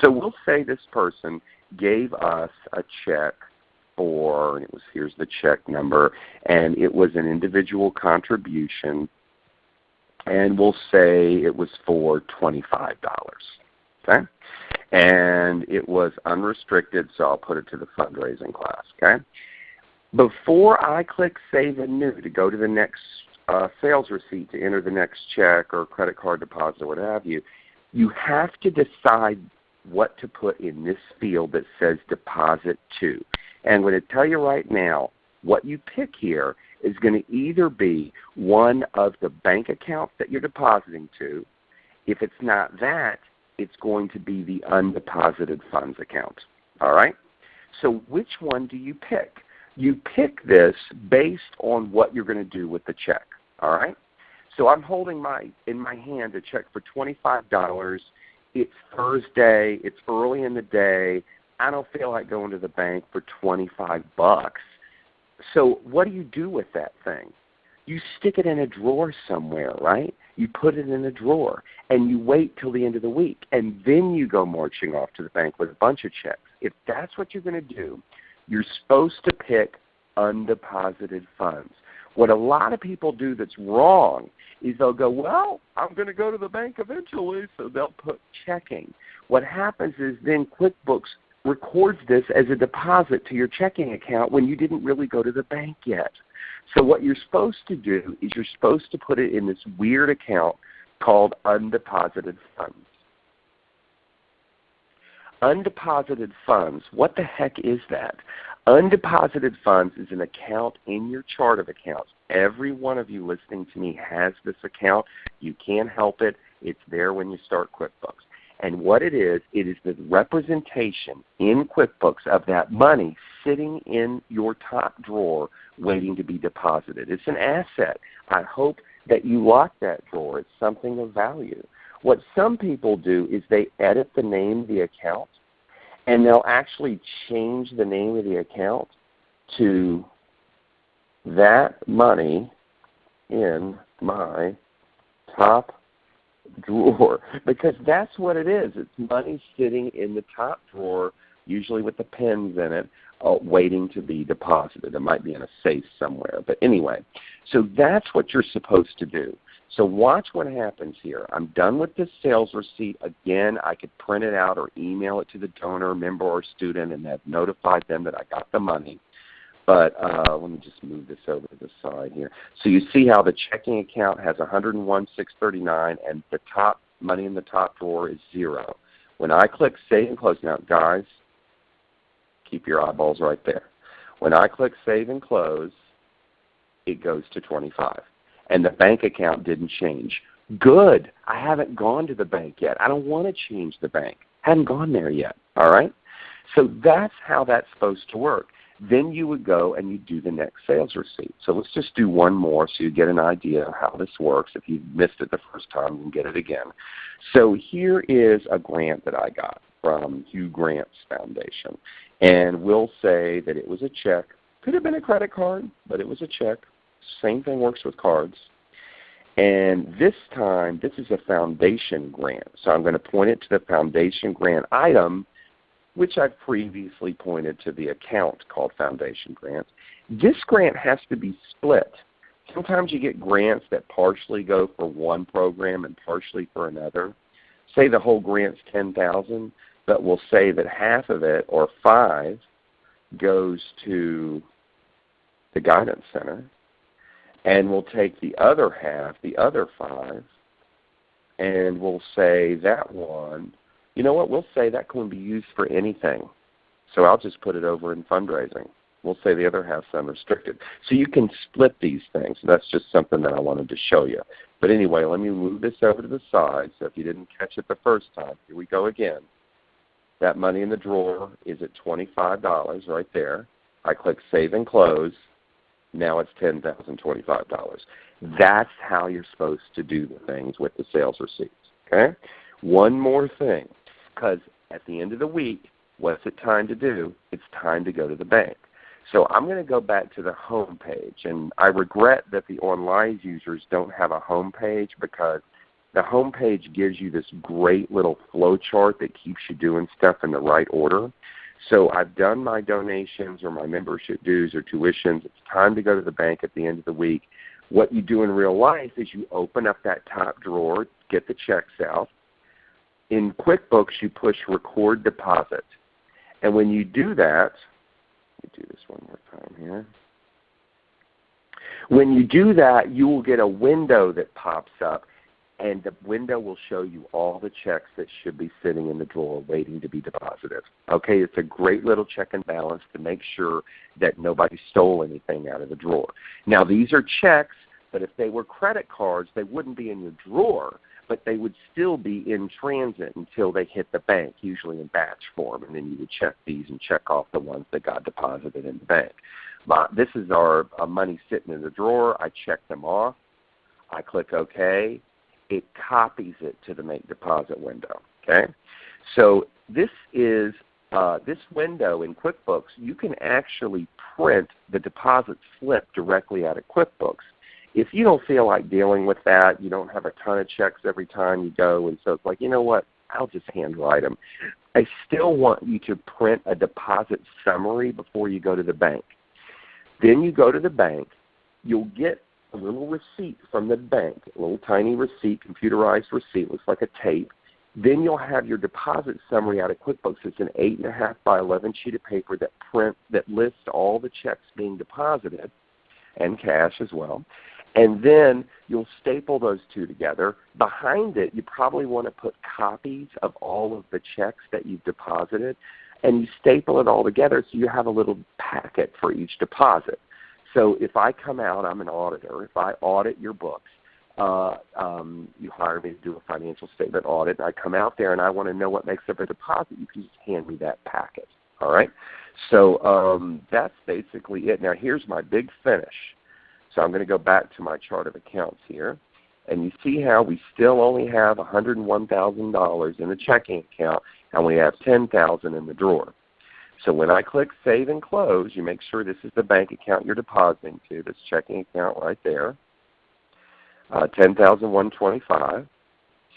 so we'll say this person gave us a check for, and it was here's the check number, and it was an individual contribution, and we'll say it was for $25. Okay? And it was unrestricted, so I'll put it to the fundraising class. Okay? Before I click Save and New to go to the next uh, sales receipt to enter the next check or credit card deposit or what have you, you have to decide what to put in this field that says Deposit To. And I'm going to tell you right now, what you pick here is going to either be one of the bank accounts that you're depositing to. If it's not that, it's going to be the undeposited funds account. All right? So which one do you pick? You pick this based on what you're going to do with the check. All right? So I'm holding my in my hand a check for $25. It's Thursday. It's early in the day. I don't feel like going to the bank for 25 bucks. So what do you do with that thing? You stick it in a drawer somewhere, right? You put it in a drawer and you wait till the end of the week and then you go marching off to the bank with a bunch of checks. If that's what you're going to do, you're supposed to pick undeposited funds. What a lot of people do that's wrong is they'll go, well, I'm going to go to the bank eventually, so they'll put checking. What happens is then QuickBooks records this as a deposit to your checking account when you didn't really go to the bank yet. So what you're supposed to do is you're supposed to put it in this weird account called undeposited funds. Undeposited funds, what the heck is that? Undeposited funds is an account in your chart of accounts. Every one of you listening to me has this account. You can't help it. It's there when you start QuickBooks. And what it is, it is the representation in QuickBooks of that money sitting in your top drawer waiting to be deposited. It's an asset. I hope that you lock that drawer. It's something of value. What some people do is they edit the name of the account and they'll actually change the name of the account to that money in my top drawer because that's what it is. It's money sitting in the top drawer, usually with the pens in it, uh, waiting to be deposited. It might be in a safe somewhere. But anyway, so that's what you're supposed to do. So watch what happens here. I'm done with this sales receipt. Again, I could print it out or email it to the donor, member, or student and have notified them that I got the money. But uh, let me just move this over to the side here. So you see how the checking account has 101,639 and the top money in the top drawer is zero. When I click Save and Close, now guys, keep your eyeballs right there. When I click Save and Close, it goes to 25 and the bank account didn't change. Good. I haven't gone to the bank yet. I don't want to change the bank. I haven't gone there yet. All right? So that's how that's supposed to work. Then you would go and you do the next sales receipt. So let's just do one more so you get an idea of how this works. If you missed it the first time, you can get it again. So here is a grant that I got from Hugh Grants Foundation. And we'll say that it was a check. Could have been a credit card, but it was a check same thing works with cards. And this time, this is a foundation grant. So I'm going to point it to the foundation grant item, which I've previously pointed to the account called foundation grants. This grant has to be split sometimes you get grants that partially go for one program and partially for another. Say the whole grant's 10000 but we'll say that half of it, or five, goes to the Guidance Center, and we'll take the other half, the other five, and we'll say that one, you know what, we'll say that can be used for anything. So I'll just put it over in fundraising. We'll say the other half's unrestricted. So you can split these things. That's just something that I wanted to show you. But anyway, let me move this over to the side. So if you didn't catch it the first time, here we go again. That money in the drawer is at $25 right there. I click Save and Close. Now it's $10,025. That's how you're supposed to do the things with the sales receipts. Okay? One more thing, because at the end of the week, what's it time to do? It's time to go to the bank. So I'm going to go back to the home page, and I regret that the online users don't have a home page because the home page gives you this great little flow chart that keeps you doing stuff in the right order. So I've done my donations or my membership dues or tuitions. It's time to go to the bank at the end of the week. What you do in real life is you open up that top drawer, get the checks out. In QuickBooks, you push Record Deposit. And when you do that, let me do this one more time here. When you do that, you will get a window that pops up and the window will show you all the checks that should be sitting in the drawer waiting to be deposited. Okay, it's a great little check and balance to make sure that nobody stole anything out of the drawer. Now these are checks, but if they were credit cards, they wouldn't be in your drawer, but they would still be in transit until they hit the bank, usually in batch form, and then you would check these and check off the ones that got deposited in the bank. My, this is our uh, money sitting in the drawer. I check them off. I click OK it copies it to the make deposit window. Okay, so this is uh, this window in QuickBooks. You can actually print the deposit slip directly out of QuickBooks. If you don't feel like dealing with that, you don't have a ton of checks every time you go, and so it's like, you know what, I'll just handwrite them. I still want you to print a deposit summary before you go to the bank. Then you go to the bank. You'll get a little receipt from the bank, a little tiny receipt, computerized receipt, looks like a tape. Then you'll have your deposit summary out of QuickBooks. It's an 8.5 by 11 sheet of paper that print that lists all the checks being deposited and cash as well. And then you'll staple those two together. Behind it, you probably want to put copies of all of the checks that you've deposited. And you staple it all together so you have a little packet for each deposit. So if I come out, I'm an auditor. If I audit your books, uh, um, you hire me to do a financial statement audit, and I come out there and I want to know what makes up a deposit, you can just hand me that packet. All right? So um, that's basically it. Now here's my big finish. So I'm going to go back to my chart of accounts here. And you see how we still only have $101,000 in the checking account, and we have 10000 in the drawer. So when I click Save and Close, you make sure this is the bank account you're depositing to, this checking account right there, uh, 10125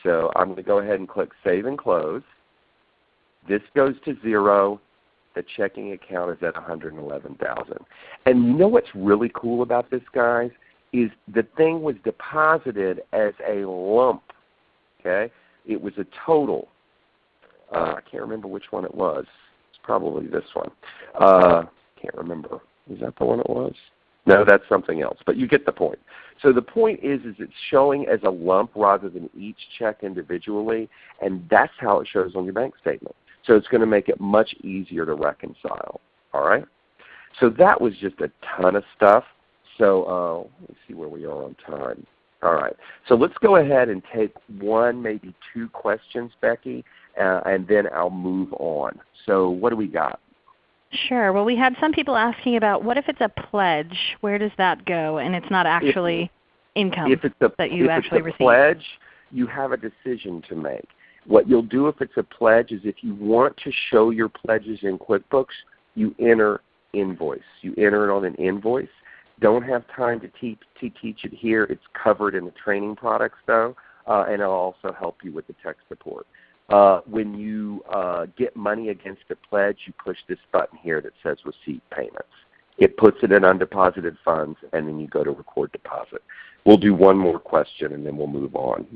So I'm going to go ahead and click Save and Close. This goes to zero. The checking account is at 111000 And you know what's really cool about this, guys, is the thing was deposited as a lump. Okay, It was a total. Uh, I can't remember which one it was It's probably this one. Uh, can't remember. Is that the one it was? No, that's something else. But you get the point. So the point is, is it's showing as a lump rather than each check individually, and that's how it shows on your bank statement. So it's going to make it much easier to reconcile. All right. So that was just a ton of stuff. So uh, let me see where we are on time. All right. So let's go ahead and take one, maybe two questions, Becky, uh, and then I'll move on. So what do we got? Sure. Well, we had some people asking about what if it's a pledge? Where does that go? And it's not actually if, income if it's a, that you if actually it's a receive. pledge, you have a decision to make. What you'll do if it's a pledge is if you want to show your pledges in QuickBooks, you enter invoice. You enter it on an invoice. Don't have time to teach, to teach it here. It's covered in the training products though, uh, and it'll also help you with the tech support. Uh, when you uh, get money against a pledge, you push this button here that says Receive Payments. It puts it in undeposited funds, and then you go to record deposit. We'll do one more question, and then we'll move on.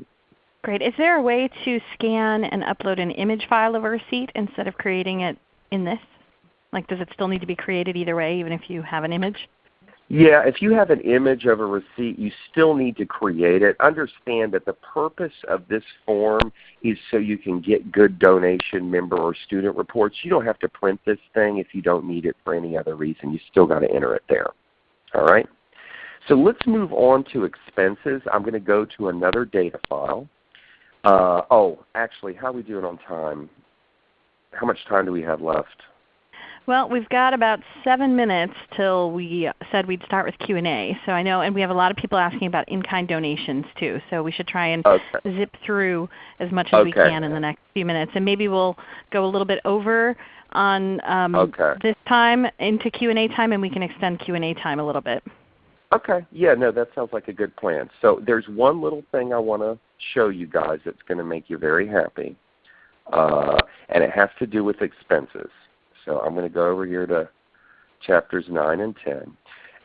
Great. Is there a way to scan and upload an image file of a receipt instead of creating it in this? Like does it still need to be created either way even if you have an image? Yeah, if you have an image of a receipt, you still need to create it. Understand that the purpose of this form is so you can get good donation member or student reports. You don't have to print this thing if you don't need it for any other reason. You still got to enter it there. All right? So let's move on to expenses. I'm going to go to another data file. Uh, oh, actually, how are we doing on time? How much time do we have left? Well, we've got about 7 minutes till we said we'd start with Q&A. So I know, and we have a lot of people asking about in-kind donations too. So we should try and okay. zip through as much as okay. we can in the next few minutes. And maybe we'll go a little bit over on um, okay. this time into Q&A time, and we can extend Q&A time a little bit. Okay. Yeah, no, that sounds like a good plan. So there's one little thing I want to show you guys that's going to make you very happy. Uh, and it has to do with expenses. So I'm going to go over here to chapters 9 and 10.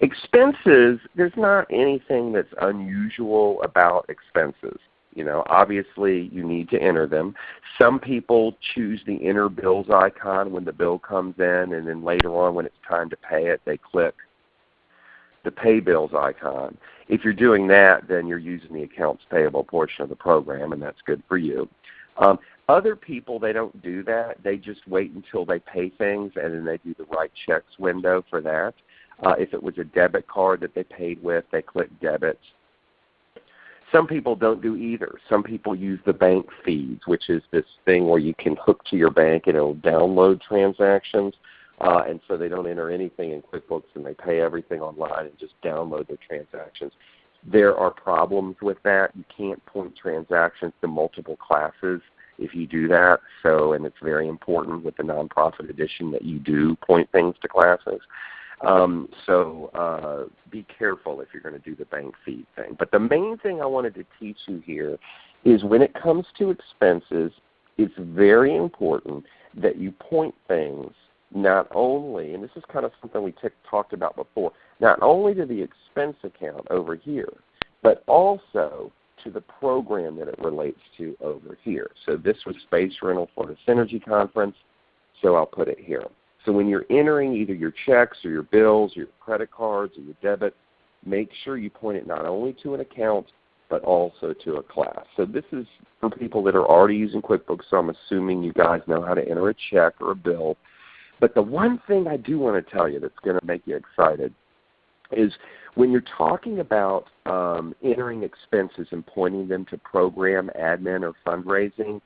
Expenses, there's not anything that's unusual about expenses. You know, obviously you need to enter them. Some people choose the enter bills icon when the bill comes in and then later on when it's time to pay it they click the pay bills icon. If you're doing that then you're using the accounts payable portion of the program and that's good for you. Um, other people, they don't do that. They just wait until they pay things and then they do the write checks window for that. Uh, if it was a debit card that they paid with, they click debit. Some people don't do either. Some people use the bank feeds, which is this thing where you can hook to your bank and it will download transactions. Uh, and so they don't enter anything in QuickBooks and they pay everything online and just download their transactions. There are problems with that. You can't point transactions to multiple classes if you do that. So, and it's very important with the nonprofit edition that you do point things to classes. Um, so uh, be careful if you're going to do the bank feed thing. But the main thing I wanted to teach you here is when it comes to expenses, it's very important that you point things not only, and this is kind of something we t- talked about before, not only to the expense account over here, but also to the program that it relates to over here. So this was Space Rental for the Synergy Conference, so I'll put it here. So when you're entering either your checks or your bills, or your credit cards or your debit, make sure you point it not only to an account but also to a class. So this is for people that are already using QuickBooks, so I'm assuming you guys know how to enter a check or a bill. But the one thing I do want to tell you that's going to make you excited is when you're talking about um, entering expenses and pointing them to program, admin, or fundraising,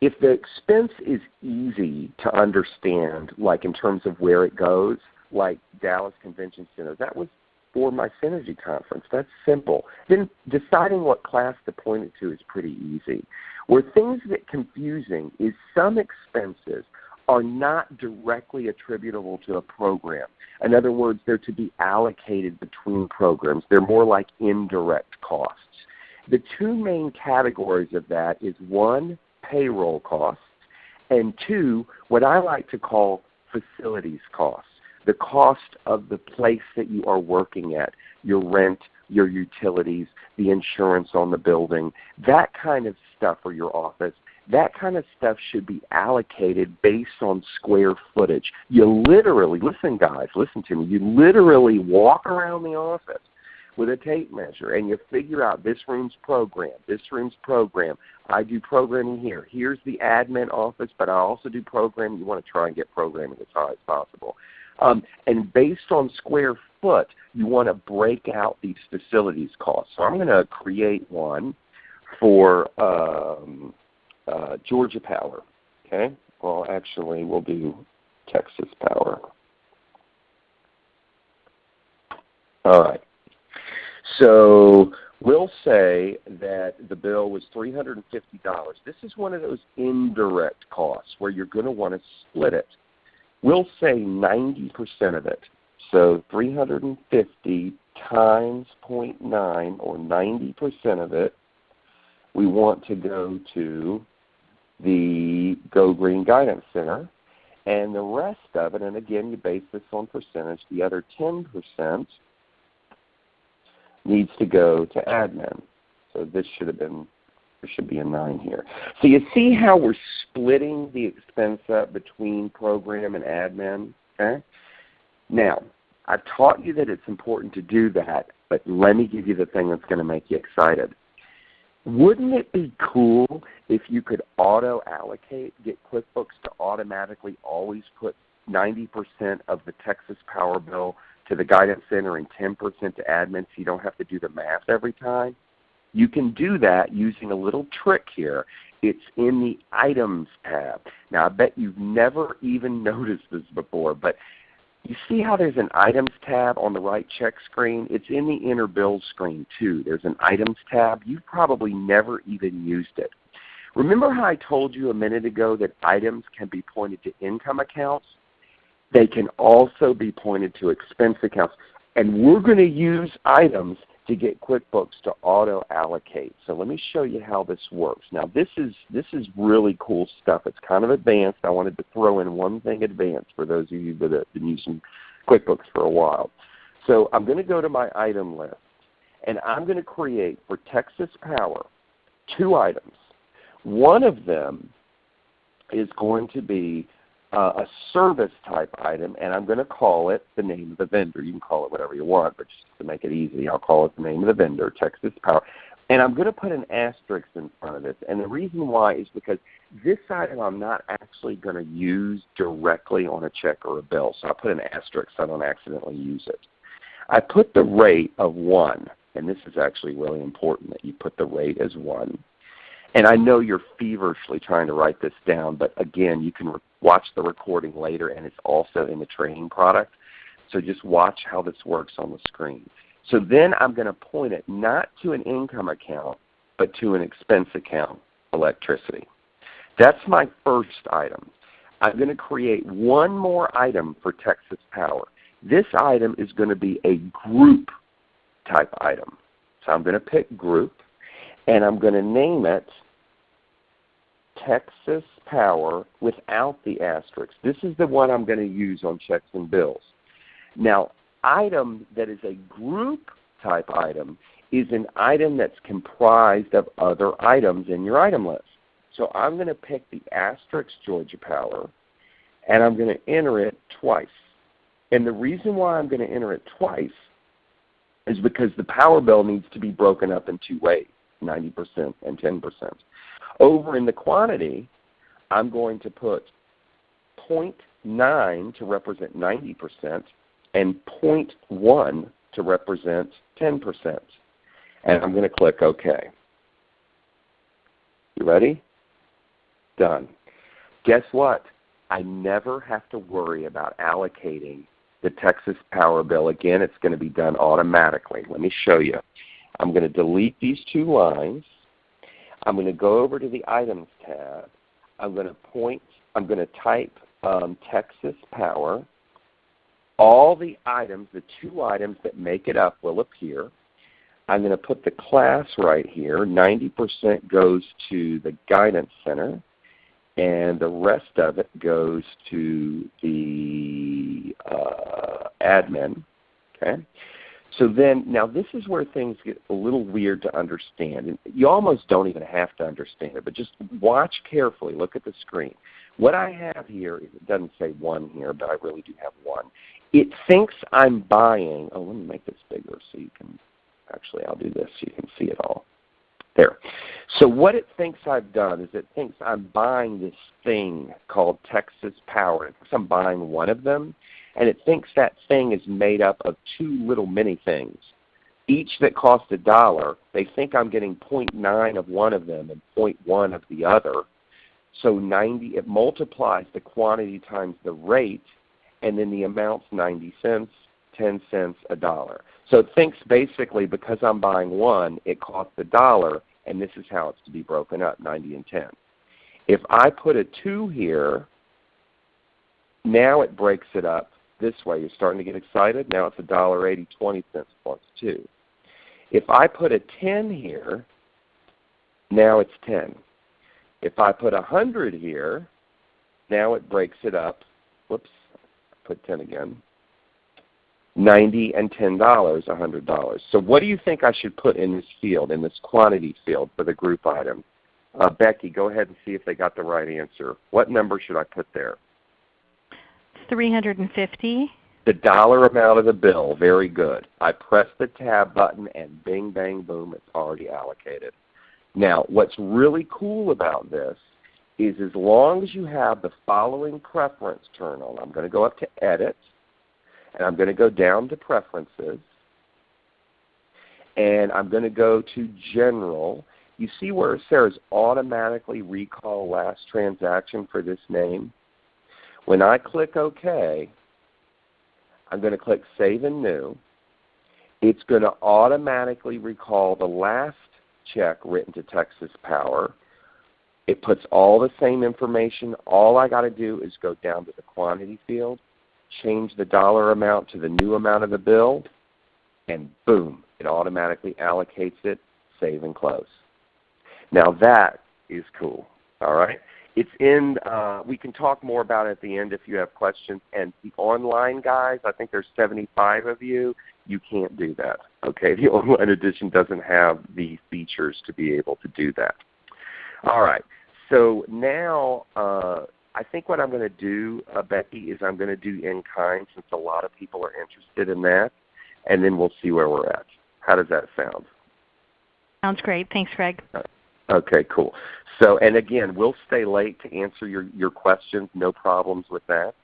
if the expense is easy to understand, like in terms of where it goes, like Dallas Convention Center, that was for my Synergy conference. That's simple. Then deciding what class to point it to is pretty easy. Where things get confusing is some expenses are not directly attributable to a program. In other words, they're to be allocated between programs. They're more like indirect costs. The two main categories of that is one, payroll costs, and two, what I like to call facilities costs, the cost of the place that you are working at, your rent, your utilities, the insurance on the building, that kind of stuff for your office that kind of stuff should be allocated based on square footage. You literally, listen guys, listen to me, you literally walk around the office with a tape measure and you figure out this room's program, this room's program. I do programming here. Here's the admin office, but I also do programming. You want to try and get programming as high as possible. Um, and based on square foot, you want to break out these facilities costs. So I'm going to create one for um, uh, Georgia Power. Okay. Well, actually, we'll do Texas Power. All right. So we'll say that the bill was $350. This is one of those indirect costs where you're going to want to split it. We'll say 90% of it. So 350 times 0.9 or 90% of it we want to go to the Go Green Guidance Center. And the rest of it, and again you base this on percentage, the other 10% needs to go to admin. So this should have been, there should be a 9 here. So you see how we're splitting the expense up between program and admin? Okay? Now, I've taught you that it's important to do that, but let me give you the thing that's going to make you excited. Wouldn't it be cool if you could auto allocate, get QuickBooks to automatically always put 90% of the Texas Power bill to the Guidance Center and 10% to admin so you don't have to do the math every time? You can do that using a little trick here. It's in the Items tab. Now I bet you've never even noticed this before, but you see how there's an Items tab on the write check screen? It's in the inner Bill screen too. There's an Items tab. You've probably never even used it. Remember how I told you a minute ago that items can be pointed to income accounts? They can also be pointed to expense accounts. And we're going to use items to get QuickBooks to auto allocate. So let me show you how this works. Now this is this is really cool stuff. It's kind of advanced. I wanted to throw in one thing advanced for those of you that have been using QuickBooks for a while. So I'm going to go to my item list and I'm going to create for Texas Power two items. One of them is going to be uh, a service type item, and I'm going to call it the name of the vendor. You can call it whatever you want, but just to make it easy, I'll call it the name of the vendor, Texas Power. And I'm going to put an asterisk in front of this. And the reason why is because this item I'm not actually going to use directly on a check or a bill. So I put an asterisk so I don't accidentally use it. I put the rate of 1, and this is actually really important that you put the rate as 1. And I know you're feverishly trying to write this down, but again, you can watch the recording later and it's also in the training product. So just watch how this works on the screen. So then I'm going to point it not to an income account, but to an expense account, electricity. That's my first item. I'm going to create one more item for Texas Power. This item is going to be a group type item. So I'm going to pick group and I'm going to name it Texas Power without the asterisk. This is the one I'm going to use on checks and bills. Now, item that is a group type item is an item that's comprised of other items in your item list. So I'm going to pick the asterisk Georgia Power, and I'm going to enter it twice. And the reason why I'm going to enter it twice is because the power bill needs to be broken up in two ways. 90% and 10%. Over in the quantity, I'm going to put 0.9 to represent 90% and 0.1 to represent 10%. And I'm going to click OK. You ready? Done. Guess what? I never have to worry about allocating the Texas Power bill. Again, it's going to be done automatically. Let me show you. I'm going to delete these two lines. I'm going to go over to the Items tab. I'm going to point, I'm going to type um, Texas Power. All the items, the two items that make it up will appear. I'm going to put the class right here. 90% goes to the Guidance Center, and the rest of it goes to the uh, admin. Okay. So then, now this is where things get a little weird to understand. And you almost don't even have to understand it, but just watch carefully. Look at the screen. What I have here, it doesn't say 1 here, but I really do have 1. It thinks I'm buying, oh let me make this bigger so you can, actually I'll do this so you can see it all. There. So what it thinks I've done is it thinks I'm buying this thing called Texas Power. It thinks I'm buying one of them and it thinks that thing is made up of two little mini things, each that cost a dollar. They think I'm getting 0.9 of one of them and 0.1 of the other. So 90, it multiplies the quantity times the rate, and then the amount's 90 cents, 10 cents, a dollar. So it thinks basically because I'm buying one, it costs a dollar, and this is how it's to be broken up, 90 and 10. If I put a 2 here, now it breaks it up this way. You're starting to get excited. Now it's $1.80, 20 cents plus 2. If I put a 10 here, now it's 10. If I put a 100 here, now it breaks it up whoops, put 10 again. 90 and $10, $100. So what do you think I should put in this field, in this quantity field for the group item? Uh, Becky, go ahead and see if they got the right answer. What number should I put there? 350. The dollar amount of the bill, very good. I press the tab button and bing, bang, boom, it's already allocated. Now what's really cool about this is as long as you have the following preference turned on, I'm going to go up to Edit, and I'm going to go down to Preferences, and I'm going to go to General. You see where it says automatically recall last transaction for this name? When I click OK, I'm going to click Save and New. It's going to automatically recall the last check written to Texas Power. It puts all the same information. All I got to do is go down to the quantity field, change the dollar amount to the new amount of the bill, and boom, it automatically allocates it, save and close. Now that is cool. All right. It's in. Uh, we can talk more about it at the end if you have questions. And the online guys, I think there's 75 of you. You can't do that. Okay, the online edition doesn't have the features to be able to do that. All right. So now uh, I think what I'm going to do, uh, Becky, is I'm going to do in kind since a lot of people are interested in that, and then we'll see where we're at. How does that sound? Sounds great. Thanks, Greg. Okay, cool. So, and again, we'll stay late to answer your, your questions. No problems with that.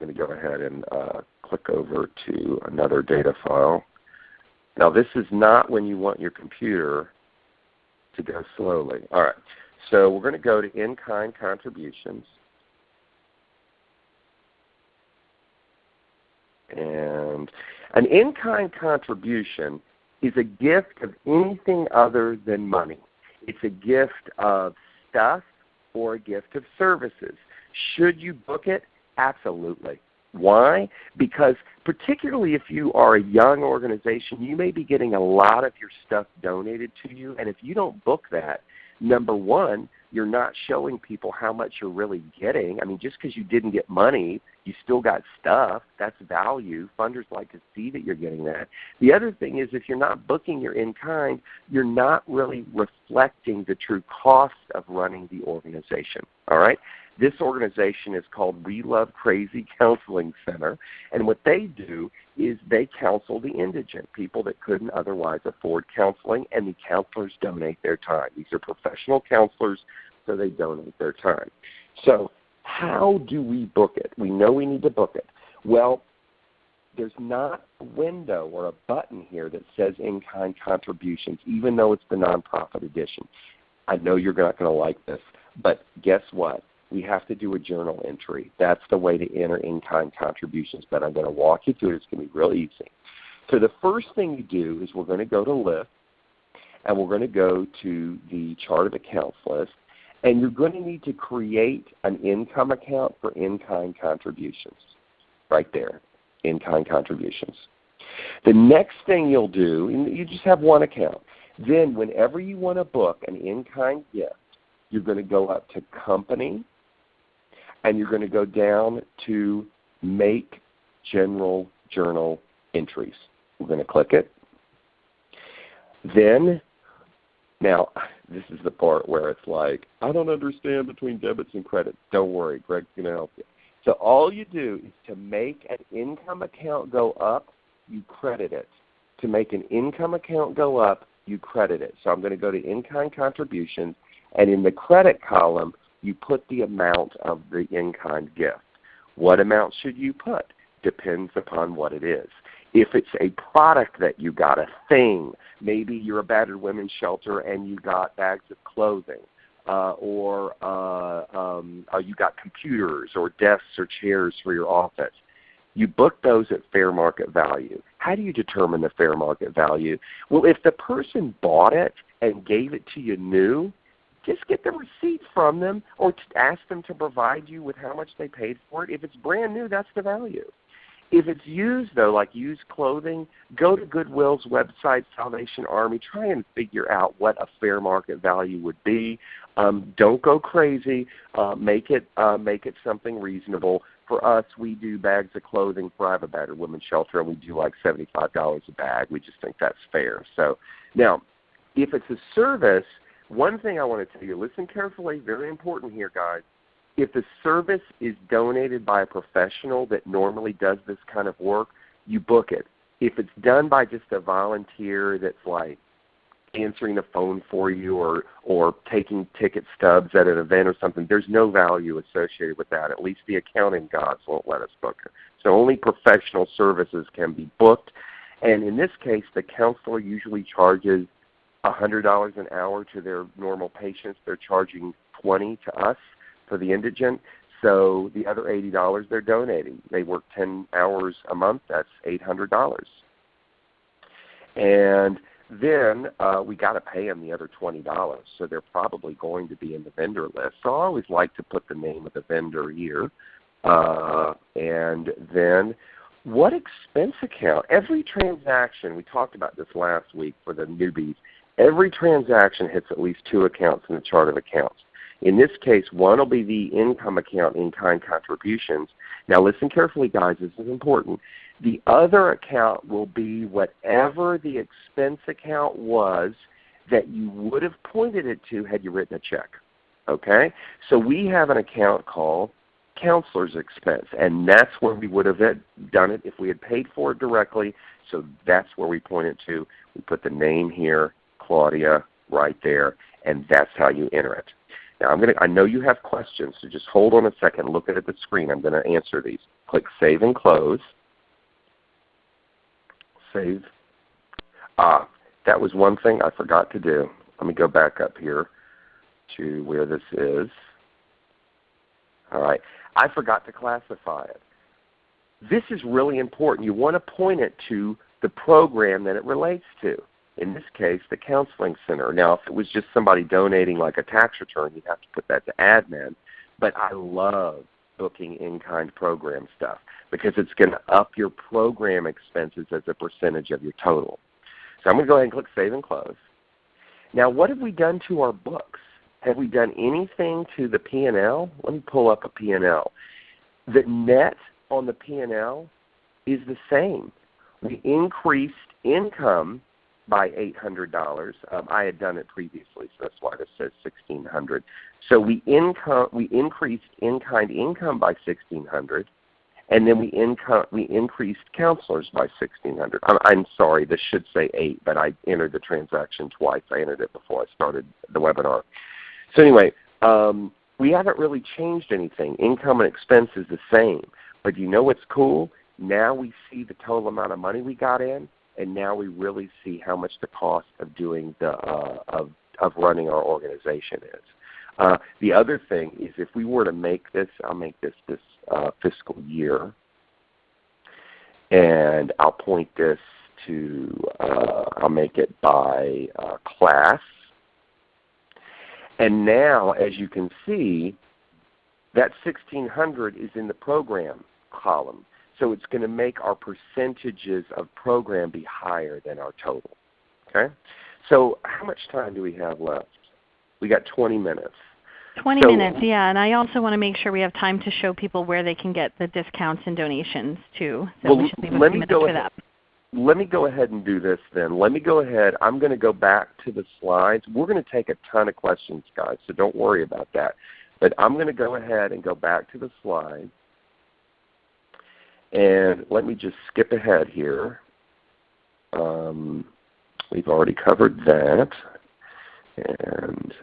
I'm going to go ahead and uh, click over to another data file. Now this is not when you want your computer to go slowly. All right. So we're going to go to in-kind contributions. And an in-kind contribution is a gift of anything other than money. It's a gift of stuff or a gift of services. Should you book it? Absolutely. Why? Because particularly if you are a young organization, you may be getting a lot of your stuff donated to you. And if you don't book that, number one, you're not showing people how much you're really getting. I mean, just because you didn't get money, you still got stuff. That's value. Funders like to see that you're getting that. The other thing is if you're not booking your in-kind, you're not really reflecting the true cost of running the organization. All right? This organization is called We Love Crazy Counseling Center, and what they do is they counsel the indigent, people that couldn't otherwise afford counseling, and the counselors donate their time. These are professional counselors, so they donate their time. So how do we book it? We know we need to book it. Well, there's not a window or a button here that says in-kind contributions, even though it's the nonprofit edition. I know you're not going to like this, but guess what? We have to do a journal entry. That's the way to enter in-kind contributions, but I'm going to walk you through it. It's going to be real easy. So the first thing you do is we're going to go to list, and we're going to go to the chart of accounts list, and you're going to need to create an income account for in-kind contributions right there, in-kind contributions. The next thing you'll do, you just have one account. Then whenever you want to book an in-kind gift, you're going to go up to Company, and you're going to go down to Make General Journal Entries. We're going to click it. Then, now this is the part where it's like, I don't understand between debits and credits. Don't worry, Greg's going to help you. So all you do is to make an income account go up, you credit it. To make an income account go up, you credit it. So I'm going to go to in-kind contributions, and in the credit column, you put the amount of the in-kind gift. What amount should you put? Depends upon what it is. If it's a product that you got, a thing, maybe you're a battered women's shelter and you got bags of clothing, uh, or uh, um, uh, you got computers or desks or chairs for your office. You book those at fair market value. How do you determine the fair market value? Well, if the person bought it and gave it to you new, just get the receipt from them or ask them to provide you with how much they paid for it. If it's brand new, that's the value. If it's used though, like used clothing, go to Goodwill's website, Salvation Army. Try and figure out what a fair market value would be. Um, don't go crazy. Uh, make it uh, make it something reasonable. for us, we do bags of clothing for I have a battered women's shelter, and we do like $75 a bag. We just think that's fair. So now, if it's a service, one thing I want to tell you, listen carefully, very important here, guys. If the service is donated by a professional that normally does this kind of work, you book it. If it's done by just a volunteer that's like answering the phone for you or or taking ticket stubs at an event or something, there's no value associated with that. At least the accounting gods won't let us book it. So only professional services can be booked. And in this case, the counselor usually charges $100 an hour to their normal patients. They're charging 20 to us for the indigent. So the other $80 they're donating. They work 10 hours a month. That's $800. And then uh, we got to pay them the other $20. So they're probably going to be in the vendor list. So I always like to put the name of the vendor here. Uh, and then what expense account? Every transaction, we talked about this last week for the newbies, every transaction hits at least two accounts in the chart of accounts. In this case, one will be the income account in-kind contributions. Now listen carefully guys, this is important. The other account will be whatever the expense account was that you would have pointed it to had you written a check. Okay? So we have an account called counselor's expense, and that's where we would have done it if we had paid for it directly. So that's where we point it to. We put the name here, Claudia, right there, and that's how you enter it. Now I'm going to, I know you have questions, so just hold on a second, look at the screen. I'm going to answer these. Click Save and Close. Save. Ah, that was one thing I forgot to do. Let me go back up here to where this is. All right. I forgot to classify it. This is really important. You want to point it to the program that it relates to in this case, the counseling center. Now, if it was just somebody donating like a tax return, you'd have to put that to admin. But I love booking in-kind program stuff because it's going to up your program expenses as a percentage of your total. So I'm going to go ahead and click Save and Close. Now what have we done to our books? Have we done anything to the P&L? Let me pull up a P&L. The net on the P&L is the same. We increased income by $800. Um, I had done it previously, so that's why this says 1600 So we, income, we increased in-kind income by 1600 and then we, income, we increased counselors by 1600 I'm, I'm sorry, this should say 8 but I entered the transaction twice. I entered it before I started the webinar. So anyway, um, we haven't really changed anything. Income and expense is the same. But you know what's cool? Now we see the total amount of money we got in and now we really see how much the cost of doing the uh, of of running our organization is. Uh, the other thing is if we were to make this, I'll make this this uh, fiscal year, and I'll point this to, uh, I'll make it by uh, class. And now, as you can see, that 1600 is in the program column. So it's going to make our percentages of program be higher than our total. Okay? So how much time do we have left? We got 20 minutes. 20 so, minutes, yeah. And I also want to make sure we have time to show people where they can get the discounts and donations too. So well, we should leave a few minutes for ahead, that. Let me go ahead and do this then. Let me go ahead. I'm going to go back to the slides. We're going to take a ton of questions, guys, so don't worry about that. But I'm going to go ahead and go back to the slides. And let me just skip ahead here. Um, we've already covered that. And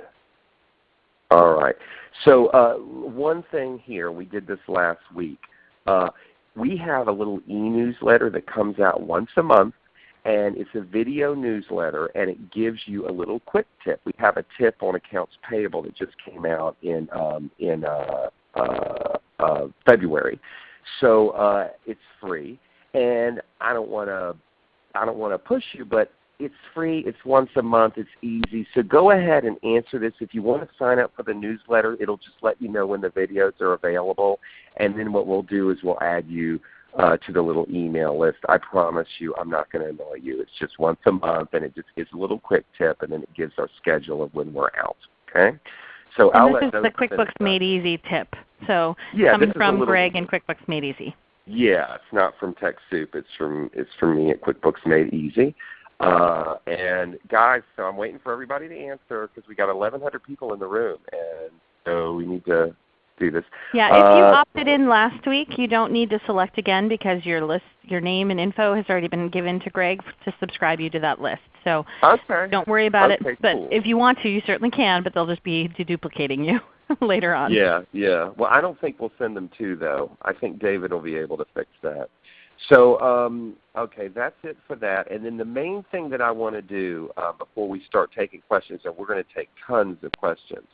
all right. So uh, one thing here, we did this last week. Uh, we have a little e-newsletter that comes out once a month, and it's a video newsletter, and it gives you a little quick tip. We have a tip on accounts payable that just came out in um, in uh, uh, uh February. So uh, it's free, and I don't want to I don't want to push you, but it's free. It's once a month. It's easy. So go ahead and answer this. If you want to sign up for the newsletter, it'll just let you know when the videos are available. And then what we'll do is we'll add you uh, to the little email list. I promise you I'm not going to annoy you. It's just once a month, and it just gives a little quick tip, and then it gives our schedule of when we're out. Okay? So and I'll this is the QuickBooks Made Easy tip So yeah, coming from little, Greg and QuickBooks Made Easy. Yeah, it's not from TechSoup. It's from it's from me at QuickBooks Made Easy. Uh, and guys, so I'm waiting for everybody to answer because we got 1,100 people in the room, and so we need to do this. Yeah, if you uh, opted in last week, you don't need to select again because your list, your name and info has already been given to Greg to subscribe you to that list. So okay. don't worry about okay, it. But cool. if you want to, you certainly can, but they'll just be deduplicating you later on. Yeah, yeah. Well, I don't think we'll send them to though. I think David will be able to fix that. So um, okay, that's it for that. And then the main thing that I want to do uh, before we start taking questions, and we're going to take tons of questions,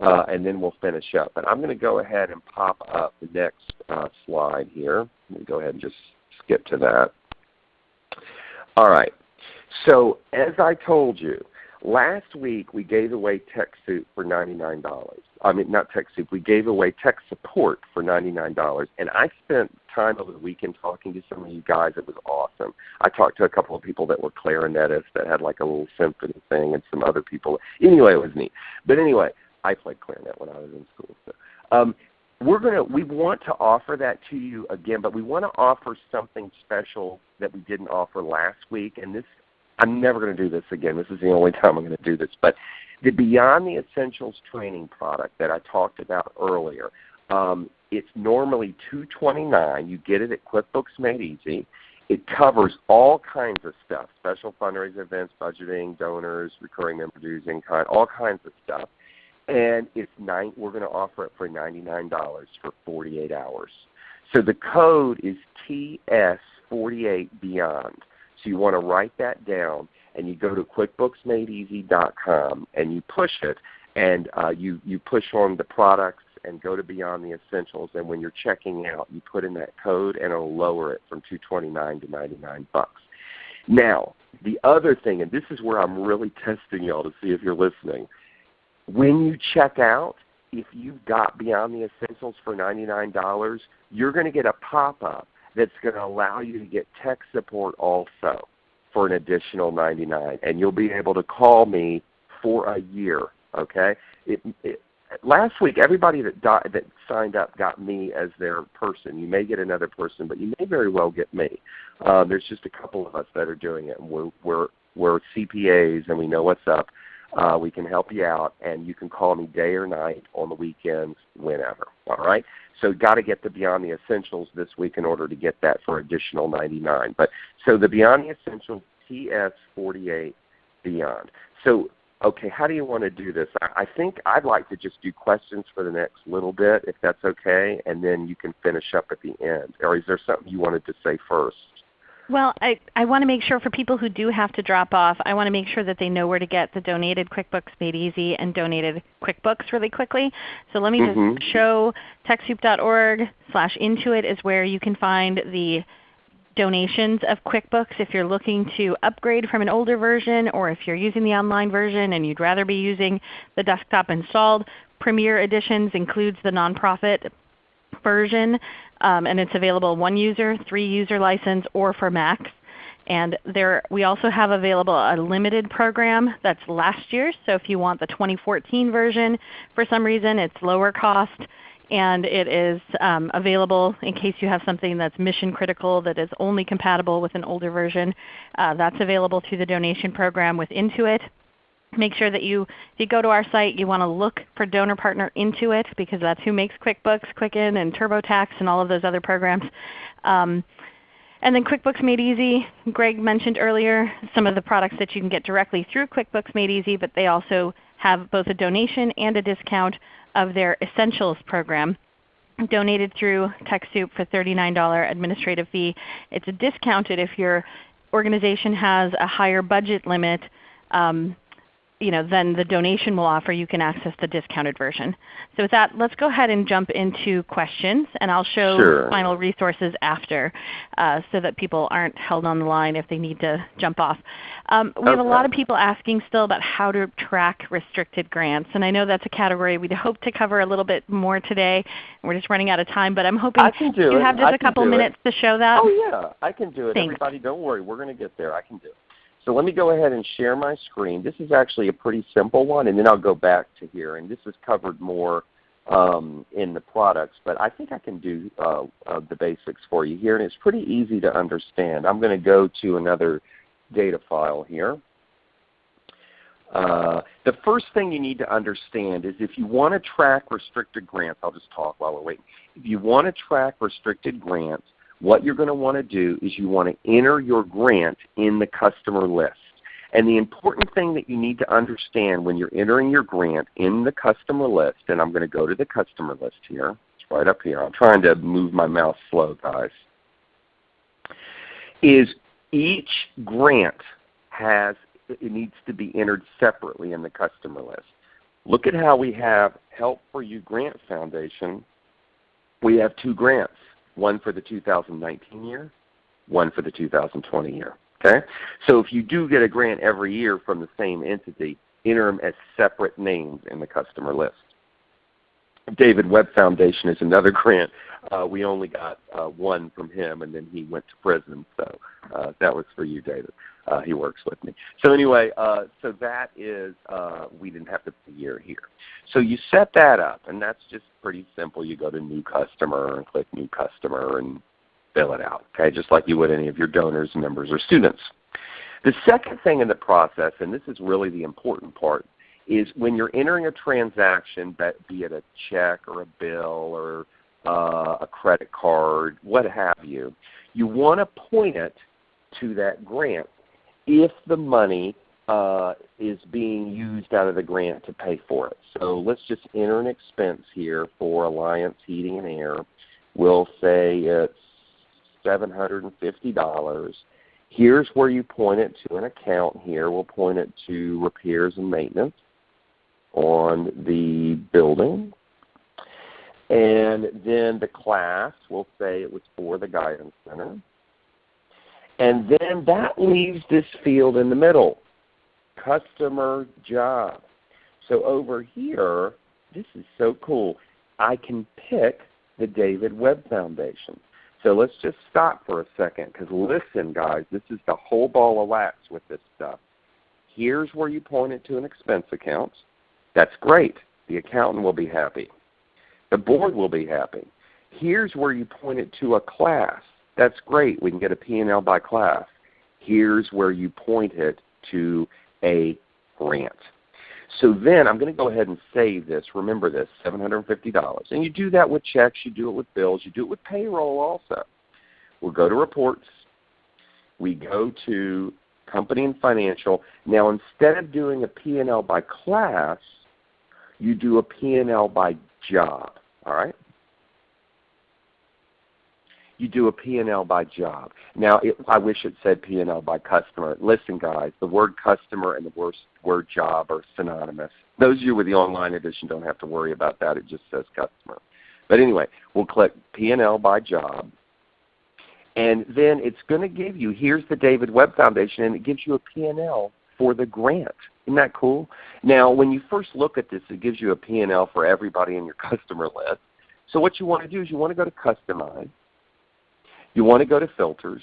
uh, and then we'll finish up. But I'm going to go ahead and pop up the next uh, slide here. Let me go ahead and just skip to that. All right. So as I told you, last week we gave away TechSoup for $99. I mean, not TechSoup. We gave away tech support for $99. And I spent time over the weekend talking to some of you guys. It was awesome. I talked to a couple of people that were clarinetists that had like a little symphony thing and some other people. Anyway, it was neat. But anyway, I played clarinet when I was in school. So. Um, we're gonna we want to offer that to you again, but we want to offer something special that we didn't offer last week. And this, I'm never going to do this again. This is the only time I'm going to do this. But the Beyond the Essentials training product that I talked about earlier, um, it's normally 229. You get it at QuickBooks Made Easy. It covers all kinds of stuff: special fundraising events, budgeting, donors, recurring member dues, all kinds of stuff and it's nine, we're going to offer it for $99 for 48 hours. So the code is TS48Beyond. So you want to write that down, and you go to QuickBooksMadeEasy.com, and you push it, and uh, you, you push on the products and go to Beyond the Essentials, and when you're checking out, you put in that code, and it'll lower it from 229 to 99 bucks. Now, the other thing, and this is where I'm really testing y'all to see if you're listening – when you check out, if you've got Beyond the Essentials for $99, you're going to get a pop-up that's going to allow you to get tech support also for an additional 99 and you'll be able to call me for a year, okay? It, it, last week, everybody that, that signed up got me as their person. You may get another person, but you may very well get me. Uh, there's just a couple of us that are doing it, and we're, we're, we're CPAs and we know what's up. Uh, we can help you out, and you can call me day or night on the weekends, whenever. All right. So got to get the Beyond the Essentials this week in order to get that for additional 99. But so the Beyond the Essentials TS48 Beyond. So okay, how do you want to do this? I think I'd like to just do questions for the next little bit, if that's okay, and then you can finish up at the end. Or is there something you wanted to say first? Well, I, I want to make sure for people who do have to drop off, I want to make sure that they know where to get the donated QuickBooks Made Easy and donated QuickBooks really quickly. So let me mm -hmm. just show TechSoup.org slash Intuit is where you can find the donations of QuickBooks if you're looking to upgrade from an older version or if you're using the online version and you'd rather be using the desktop installed. Premier Editions includes the nonprofit version um, and it's available one user, three user license, or for Macs. And there, we also have available a limited program that's last year. So if you want the 2014 version, for some reason it's lower cost and it is um, available in case you have something that's mission critical that is only compatible with an older version. Uh, that's available through the donation program with Intuit make sure that you, if you go to our site, you want to look for Donor Partner Intuit because that's who makes QuickBooks, Quicken, and TurboTax, and all of those other programs. Um, and then QuickBooks Made Easy, Greg mentioned earlier some of the products that you can get directly through QuickBooks Made Easy, but they also have both a donation and a discount of their Essentials program donated through TechSoup for $39 administrative fee. It's discounted if your organization has a higher budget limit um, you know, then the donation will offer you can access the discounted version. So with that, let's go ahead and jump into questions, and I'll show sure. final resources after uh, so that people aren't held on the line if they need to jump off. Um, we okay. have a lot of people asking still about how to track restricted grants, and I know that's a category we'd hope to cover a little bit more today. We're just running out of time, but I'm hoping you have just I a couple minutes it. to show that. Oh yeah, I can do it. Thanks. Everybody, don't worry. We're going to get there. I can do it. So let me go ahead and share my screen. This is actually a pretty simple one, and then I'll go back to here. And this is covered more um, in the products, but I think I can do uh, uh, the basics for you here, and it's pretty easy to understand. I'm going to go to another data file here. Uh, the first thing you need to understand is if you want to track restricted grants, I'll just talk while we're waiting. If you want to track restricted grants, what you're going to want to do is you want to enter your grant in the customer list. And the important thing that you need to understand when you're entering your grant in the customer list, and I'm going to go to the customer list here. It's right up here. I'm trying to move my mouse slow, guys. Is each grant has it needs to be entered separately in the customer list. Look at how we have Help for You Grant Foundation. We have two grants, one for the 2019 year, one for the 2020 year. Okay? So if you do get a grant every year from the same entity, enter them as separate names in the customer list. David Webb Foundation is another grant. Uh, we only got uh, one from him, and then he went to prison. So uh, that was for you, David. Uh, he works with me. So anyway, uh, so that is uh, we didn't have to put year here. So you set that up, and that's just pretty simple. You go to New Customer and click New Customer and fill it out, okay, just like you would any of your donors, members, or students. The second thing in the process, and this is really the important part, is when you're entering a transaction, be it a check or a bill or uh, a credit card, what have you, you want to point it to that grant if the money uh, is being used out of the grant to pay for it. So let's just enter an expense here for Alliance Heating and Air. We'll say it's $750. Here's where you point it to an account here. We'll point it to repairs and maintenance on the building. And then the class, we'll say it was for the Guidance Center. And then that leaves this field in the middle, customer job. So over here, this is so cool. I can pick the David Webb Foundation. So let's just stop for a second because listen guys, this is the whole ball of wax with this stuff. Here's where you point it to an expense account. That's great. The accountant will be happy. The board will be happy. Here's where you point it to a class. That's great. We can get a P&L by class. Here's where you point it to a grant. So then I'm going to go ahead and save this. Remember this, $750. And you do that with checks, you do it with bills, you do it with payroll also. We'll go to reports. We go to company and financial. Now instead of doing a P&L by class, you do a P&L by job. All right? you do a P&L by job. Now, it, I wish it said P&L by customer. Listen, guys, the word customer and the word, word job are synonymous. Those of you with the online edition don't have to worry about that. It just says customer. But anyway, we'll click P&L by job. And then it's going to give you, here's the David Webb Foundation, and it gives you a P&L for the grant. Isn't that cool? Now, when you first look at this, it gives you a P&L for everybody in your customer list. So what you want to do is you want to go to Customize. You want to go to filters.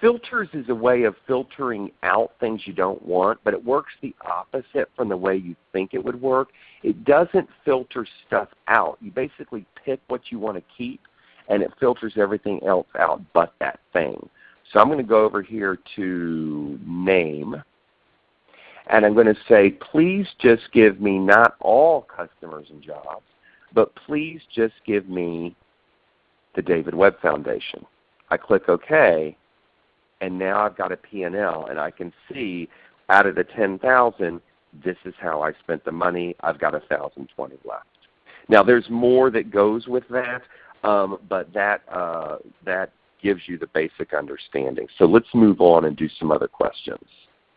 Filters is a way of filtering out things you don't want, but it works the opposite from the way you think it would work. It doesn't filter stuff out. You basically pick what you want to keep, and it filters everything else out but that thing. So I'm going to go over here to Name, and I'm going to say, please just give me not all customers and jobs, but please just give me the David Webb Foundation. I click OK, and now I've got a P&L, and I can see out of the 10,000, this is how I spent the money. I've got 1,020 left. Now there's more that goes with that, um, but that, uh, that gives you the basic understanding. So let's move on and do some other questions.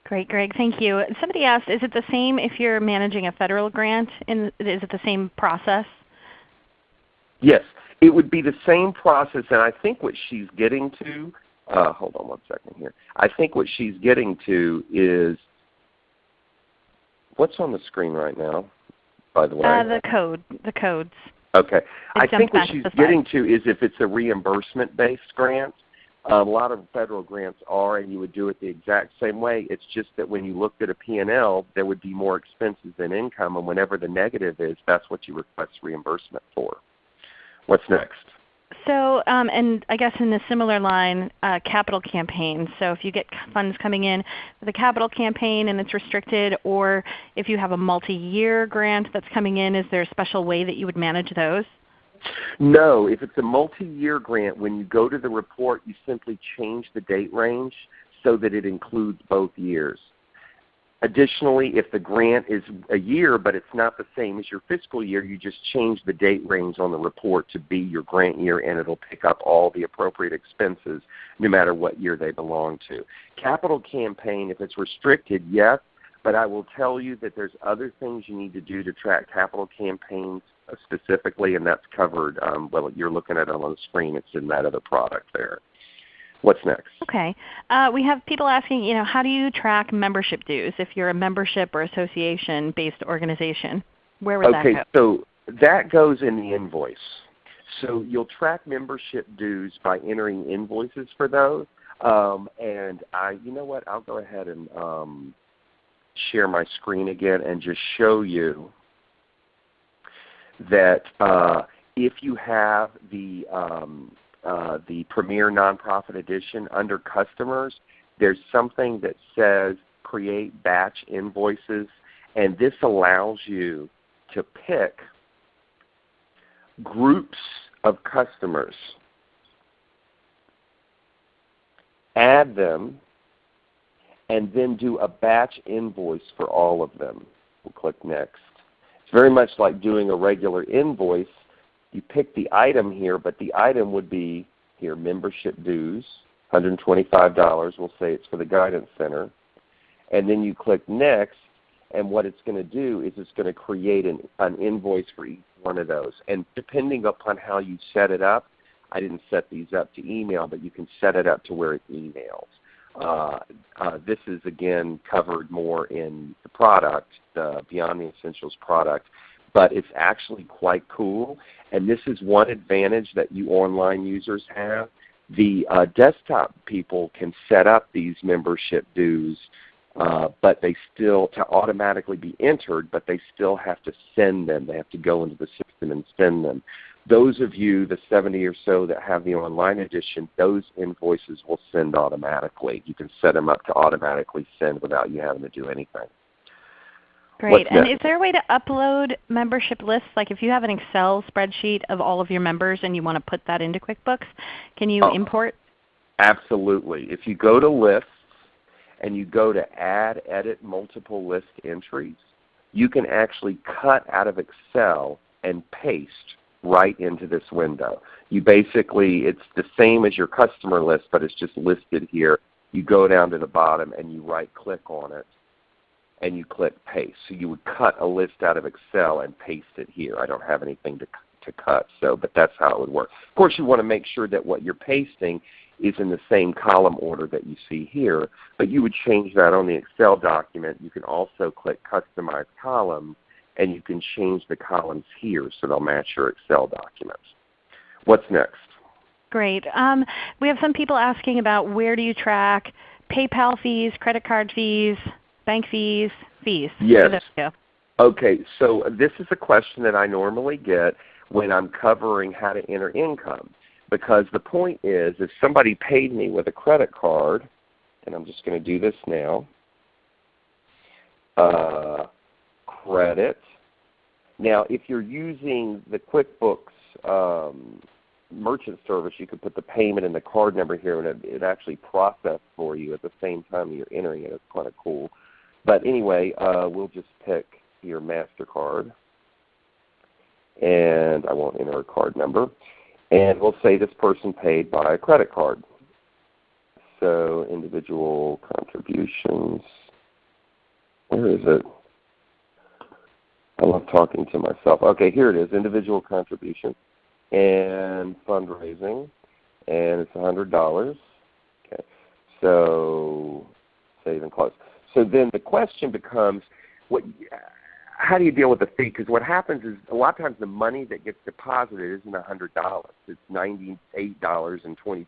Great, Greg. Thank you. Somebody asked, is it the same if you're managing a federal grant? In, is it the same process? Yes. It would be the same process, and I think what she's getting to, uh, hold on one second here. I think what she's getting to is, what's on the screen right now, by the way? Uh, the code, the codes. Okay. I think what she's getting to is if it's a reimbursement-based grant, A lot of federal grants are, and you would do it the exact same way. It's just that when you looked at a P&L, there would be more expenses than income, and whenever the negative is, that's what you request reimbursement for. What's next? So, um, and I guess in a similar line, uh, capital campaigns. So if you get funds coming in with a capital campaign and it's restricted, or if you have a multi-year grant that's coming in, is there a special way that you would manage those? No. If it's a multi-year grant, when you go to the report, you simply change the date range so that it includes both years. Additionally, if the grant is a year but it's not the same as your fiscal year, you just change the date range on the report to be your grant year and it will pick up all the appropriate expenses no matter what year they belong to. Capital campaign, if it's restricted, yes, but I will tell you that there's other things you need to do to track capital campaigns specifically, and that's covered. Um, well, you're looking at it on the screen. It's in that other product there. What's next? Okay. Uh, we have people asking, you know, how do you track membership dues if you're a membership or association-based organization? Where would okay, that go? Okay, so that goes in the invoice. So you'll track membership dues by entering invoices for those. Um, and I, you know what? I'll go ahead and um, share my screen again and just show you that uh, if you have the um, uh, the Premier Nonprofit Edition under Customers, there's something that says Create Batch Invoices, and this allows you to pick groups of customers, add them, and then do a batch invoice for all of them. We'll click Next. It's very much like doing a regular invoice, you pick the item here, but the item would be here membership dues, $125. We'll say it's for the Guidance Center. And then you click Next, and what it's going to do is it's going to create an, an invoice for each one of those. And depending upon how you set it up, I didn't set these up to email, but you can set it up to where it emails. Uh, uh, this is again covered more in the product, the Beyond the Essentials product but it's actually quite cool. And this is one advantage that you online users have. The uh, desktop people can set up these membership dues, uh, but they still to automatically be entered, but they still have to send them. They have to go into the system and send them. Those of you, the 70 or so that have the online edition, those invoices will send automatically. You can set them up to automatically send without you having to do anything. Great. And is there a way to upload membership lists? Like if you have an Excel spreadsheet of all of your members and you want to put that into QuickBooks, can you oh, import? Absolutely. If you go to Lists and you go to Add, Edit Multiple List Entries, you can actually cut out of Excel and paste right into this window. You basically, it's the same as your customer list, but it's just listed here. You go down to the bottom and you right click on it and you click paste. So you would cut a list out of Excel and paste it here. I don't have anything to, to cut, so but that's how it would work. Of course you want to make sure that what you're pasting is in the same column order that you see here, but you would change that on the Excel document. You can also click Customize Columns, and you can change the columns here so they'll match your Excel documents. What's next? Great. Um, we have some people asking about where do you track PayPal fees, credit card fees, bank fees, fees. Yes. Okay, so this is a question that I normally get when I'm covering how to enter income. Because the point is, if somebody paid me with a credit card, and I'm just going to do this now, uh, credit. Now, if you're using the QuickBooks um, merchant service, you could put the payment and the card number here, and it, it actually processes for you at the same time you're entering it. It's kind of cool. But anyway, uh, we'll just pick your MasterCard. And I won't enter a card number. And we'll say this person paid by a credit card. So individual contributions. Where is it? I love talking to myself. Okay, here it is, individual contribution and fundraising, and it's $100. Okay, so save and close. So then the question becomes, what, how do you deal with the fee? Because what happens is a lot of times the money that gets deposited isn't $100. It's $98.22.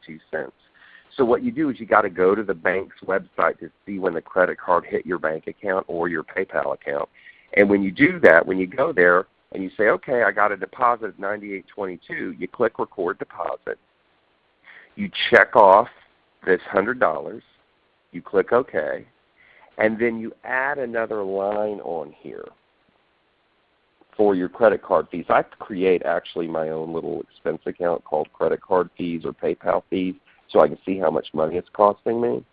So what you do is you got to go to the bank's website to see when the credit card hit your bank account or your PayPal account. And when you do that, when you go there and you say, okay, I got a deposit of 9822, you click record deposit. You check off this $100. You click OK. And then you add another line on here for your credit card fees. I create actually my own little expense account called credit card fees or PayPal fees so I can see how much money it's costing me.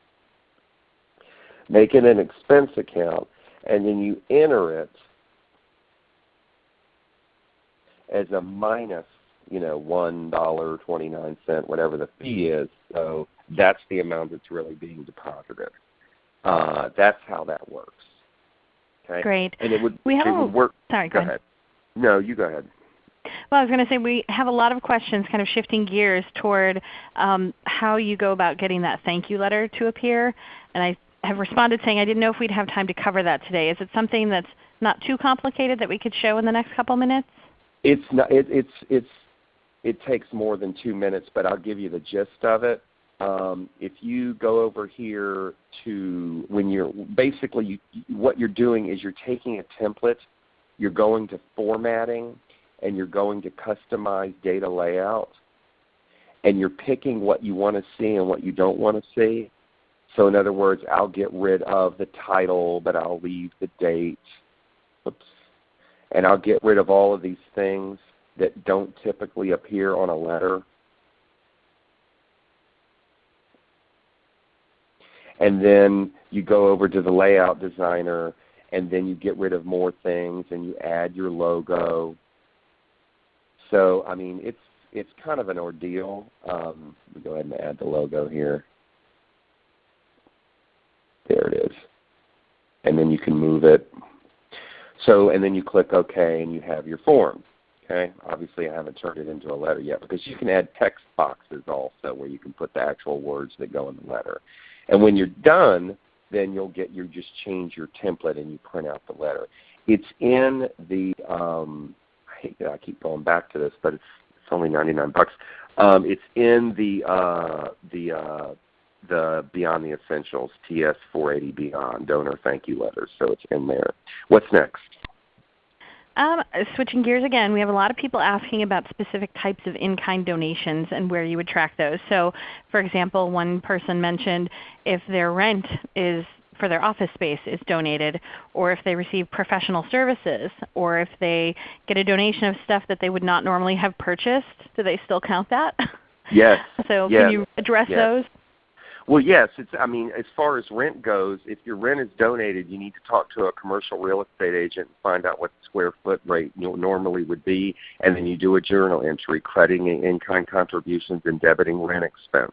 Make it an expense account and then you enter it as a minus you know, one dollar twenty nine cent, whatever the fee is. So that's the amount that's really being deposited. Uh, that's how that works. Okay. Great. And it would we have it would work. Sorry, go, go ahead. No, you go ahead. Well, I was going to say we have a lot of questions kind of shifting gears toward um, how you go about getting that thank you letter to appear. And I have responded saying I didn't know if we'd have time to cover that today. Is it something that's not too complicated that we could show in the next couple minutes? It's not. It, it's it's it takes more than two minutes, but I'll give you the gist of it. Um, if you go over here to when you're basically you, what you're doing is you're taking a template, you're going to formatting, and you're going to customize data layout, and you're picking what you want to see and what you don't want to see. So in other words, I'll get rid of the title, but I'll leave the date. Oops. And I'll get rid of all of these things that don't typically appear on a letter. And then you go over to the layout designer and then you get rid of more things and you add your logo. So I mean it's it's kind of an ordeal. Um, let me go ahead and add the logo here. There it is. And then you can move it. So and then you click OK and you have your form. Okay. Obviously, I haven't turned it into a letter yet because you can add text boxes also where you can put the actual words that go in the letter. And when you're done, then you'll get you just change your template and you print out the letter. It's in the um, I hate that I keep going back to this, but it's it's only 99 bucks. Um, it's in the uh, the uh, the Beyond the Essentials TS 480 Beyond donor thank you letters. So it's in there. What's next? Um, switching gears again, we have a lot of people asking about specific types of in-kind donations and where you would track those. So for example, one person mentioned if their rent is for their office space is donated, or if they receive professional services, or if they get a donation of stuff that they would not normally have purchased, do they still count that? Yes. so yes. can you address yes. those? Well, yes. It's. I mean, as far as rent goes, if your rent is donated, you need to talk to a commercial real estate agent and find out what the square foot rate normally would be, and then you do a journal entry crediting in-kind contributions and debiting rent expense.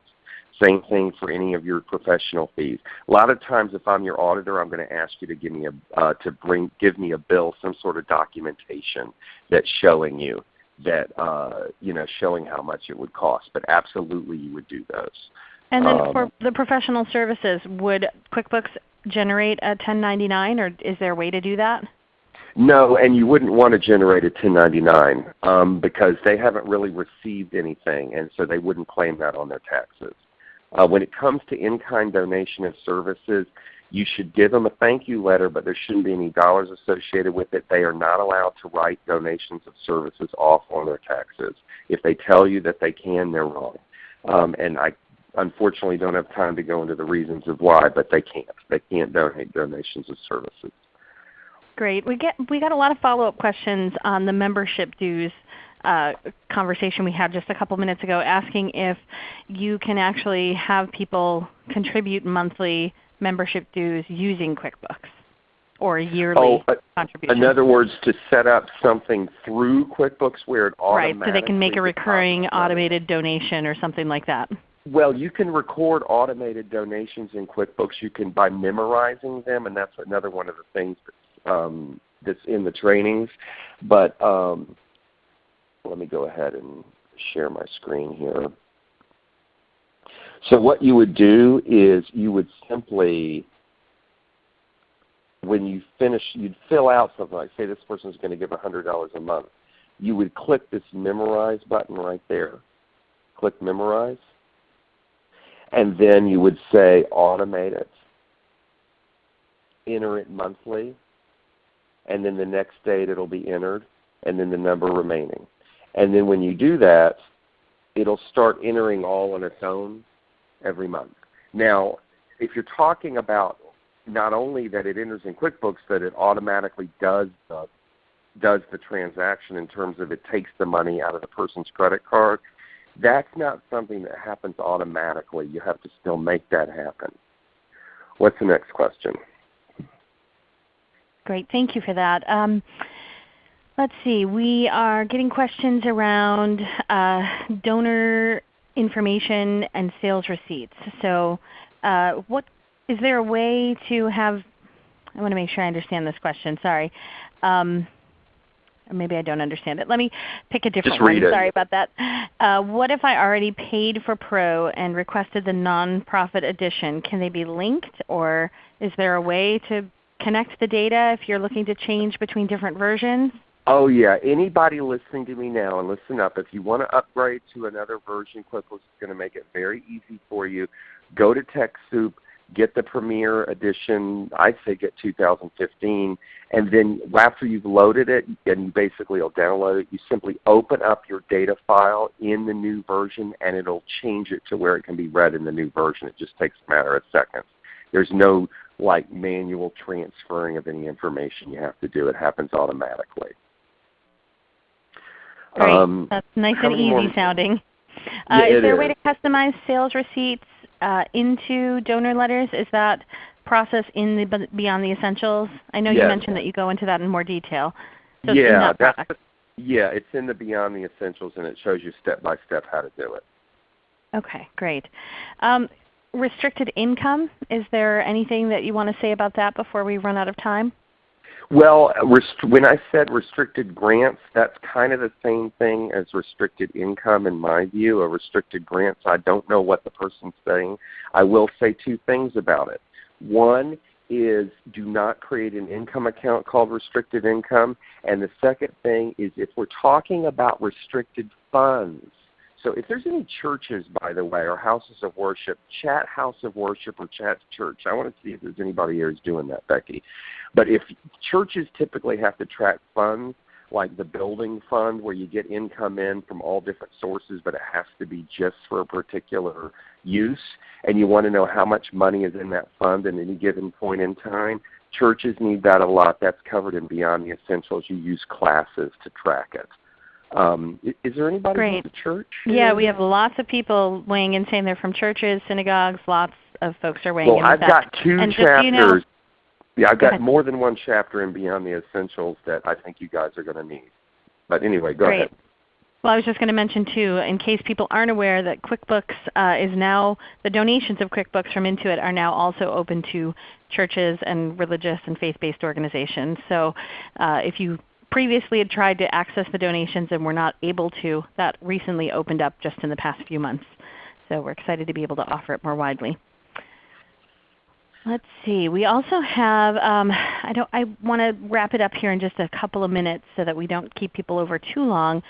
Same thing for any of your professional fees. A lot of times, if I'm your auditor, I'm going to ask you to give me a uh, to bring give me a bill, some sort of documentation that's showing you that uh, you know showing how much it would cost. But absolutely, you would do those. And then Um, for the professional services, would QuickBooks generate a 1099 or is there a way to do that? No, and you wouldn't want to generate a 1099 um, because they haven't really received anything, and so they wouldn't claim that on their taxes. Uh, when it comes to in-kind donation of services, you should give them a thank you letter, but there shouldn't be any dollars associated with it. They are not allowed to write donations of services off on their taxes. If they tell you that they can, they're wrong. Um, and I unfortunately don't have time to go into the reasons of why, but they can't. They can't donate donations of services. Great. We get we got a lot of follow-up questions on the membership dues uh, conversation we had just a couple minutes ago, asking if you can actually have people contribute monthly membership dues using QuickBooks or yearly Oh, uh, contributions. In other words, to set up something through QuickBooks where it automatically right, so they can make a recurring automated donation or something like that. Well, you can record automated donations in QuickBooks. You can by memorizing them, and that's another one of the things that's, um, that's in the trainings. But um, let me go ahead and share my screen here. So what you would do is you would simply, when you finish, you'd fill out something like, say this person is going to give $100 a month. You would click this Memorize button right there. Click Memorize and then you would say automate it, enter it monthly, and then the next date it'll be entered, and then the number remaining. And then when you do that, it'll start entering all on its own every month. Now, if you're talking about not only that it enters in QuickBooks, that it automatically does the, does the transaction in terms of it takes the money out of the person's credit card, that's not something that happens automatically. You have to still make that happen. What's the next question? Great. Thank you for that. Um, let's see. We are getting questions around uh, donor information and sales receipts. So uh, what is there a way to have I want to make sure I understand this question. Sorry. Um, or maybe I don't understand it. Let me pick a different Just read one. it. Sorry about that. Uh, what if I already paid for Pro and requested the nonprofit edition? Can they be linked or is there a way to connect the data if you're looking to change between different versions? Oh yeah, anybody listening to me now and listen up, if you want to upgrade to another version, QuickBooks is going to make it very easy for you. Go to TechSoup, get the Premier Edition, I say get 2015, and then after you've loaded it and you basically will download it, you simply open up your data file in the new version and it'll change it to where it can be read in the new version. It just takes a matter of seconds. There's no like manual transferring of any information you have to do. It happens automatically. Great. Um, That's nice and easy more- sounding. Yeah, Uh, is it there a way to customize sales receipts uh, into donor letters? Is that process in the Beyond the Essentials? I know you mentioned that you go into that in more detail. So it's yeah, that that's yeah, it's in the Beyond the Essentials, and it shows you step by step how to do it. Okay, great. Um, restricted income, is there anything that you want to say about that before we run out of time? Well, when I said restricted grants, that's kind of the same thing as restricted income in my view. A restricted grants, I don't know what the person's saying. I will say two things about it. One is do not create an income account called restricted income. And the second thing is if we're talking about restricted funds, so if there's any churches, by the way, or houses of worship, chat house of worship or chat church. I want to see if there's anybody here who's doing that, Becky. But if churches typically have to track funds, like the building fund where you get income in from all different sources, but it has to be just for a particular use, and you want to know how much money is in that fund at any given point in time, churches need that a lot. That's covered in Beyond the Essentials. You use classes to track it. Um, is there anybody Great. from the church? Yeah, we have lots of people weighing in saying they're from churches, synagogues. Lots of folks are weighing Well, in. I've with that. got two And just you chapters. know- yeah, I've got ahead. more than one chapter in Beyond the Essentials that I think you guys are going to need. But anyway, go Great. ahead. Well, I was just going to mention too, in case people aren't aware, that QuickBooks uh, is now, the donations of QuickBooks from Intuit are now also open to churches and religious and faith-based organizations. So uh, if you previously had tried to access the donations and were not able to, that recently opened up just in the past few months. So we're excited to be able to offer it more widely. Let's see. We also have. Um, I don't. I want to wrap it up here in just a couple of minutes so that we don't keep people over too long.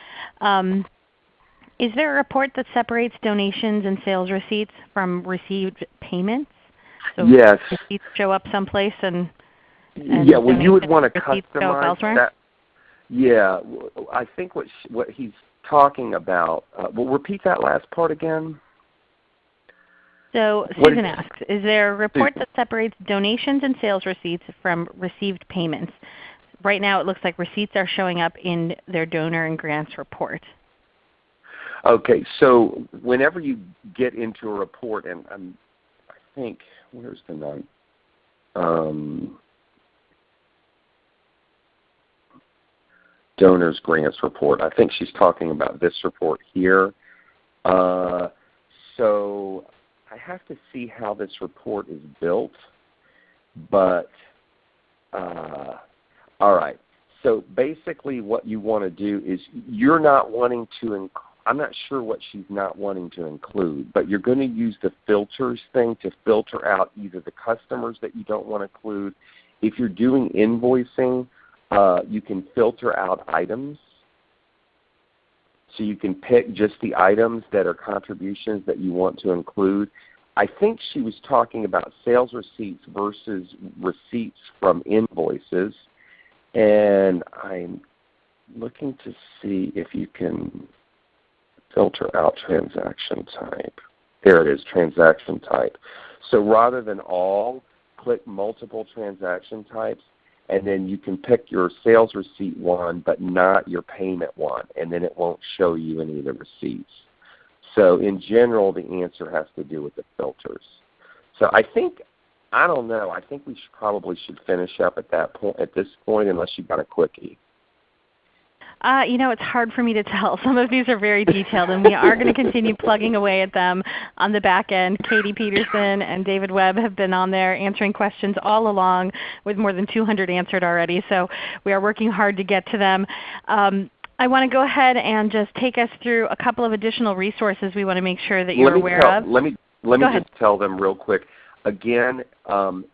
Um, is there a report that separates donations and sales receipts from received payments? So Yes. receipts show up someplace and, and yeah, well, you would want to customize that. Yeah, I think what sh- what he's talking about. Uh, well, repeat that last part again. So Susan is- asks, is there a report Susan. that separates donations and sales receipts from received payments? Right now it looks like receipts are showing up in their donor and grants report. Okay, so whenever you get into a report, and I'm, I think where's the note? Um, donors grants report. I think she's talking about this report here. Uh, so I have to see how this report is built, but uh, all right. So basically, what you want to do is you're not wanting to. I'm not sure what she's not wanting to include, but you're going to use the filters thing to filter out either the customers that you don't want to include. If you're doing invoicing, uh, you can filter out items. So you can pick just the items that are contributions that you want to include. I think she was talking about sales receipts versus receipts from invoices. And I'm looking to see if you can filter out transaction type. There it is, transaction type. So rather than all, click multiple transaction types and then you can pick your sales receipt one but not your payment one and then it won't show you any of the receipts. So in general the answer has to do with the filters. So I think I don't know. I think we should probably should finish up at that point at this point unless you've got a quickie. Uh, you know, it's hard for me to tell. Some of these are very detailed, and we are going to continue plugging away at them on the back end. Katie Peterson and David Webb have been on there answering questions all along with more than 200 answered already. So we are working hard to get to them. Um, I want to go ahead and just take us through a couple of additional resources we want to make sure that you're aware tell, of. Let me, let go me ahead. just tell them real quick. Again, um,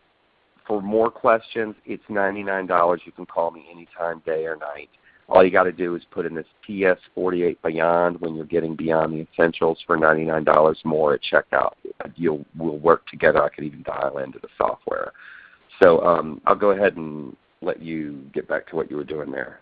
for more questions, it's $99. You can call me anytime, day or night. All you got to do is put in this PS48 Beyond when you're getting beyond the essentials for $99 more at checkout. You'll we'll work together. I could even dial into the software. So um, I'll go ahead and let you get back to what you were doing there.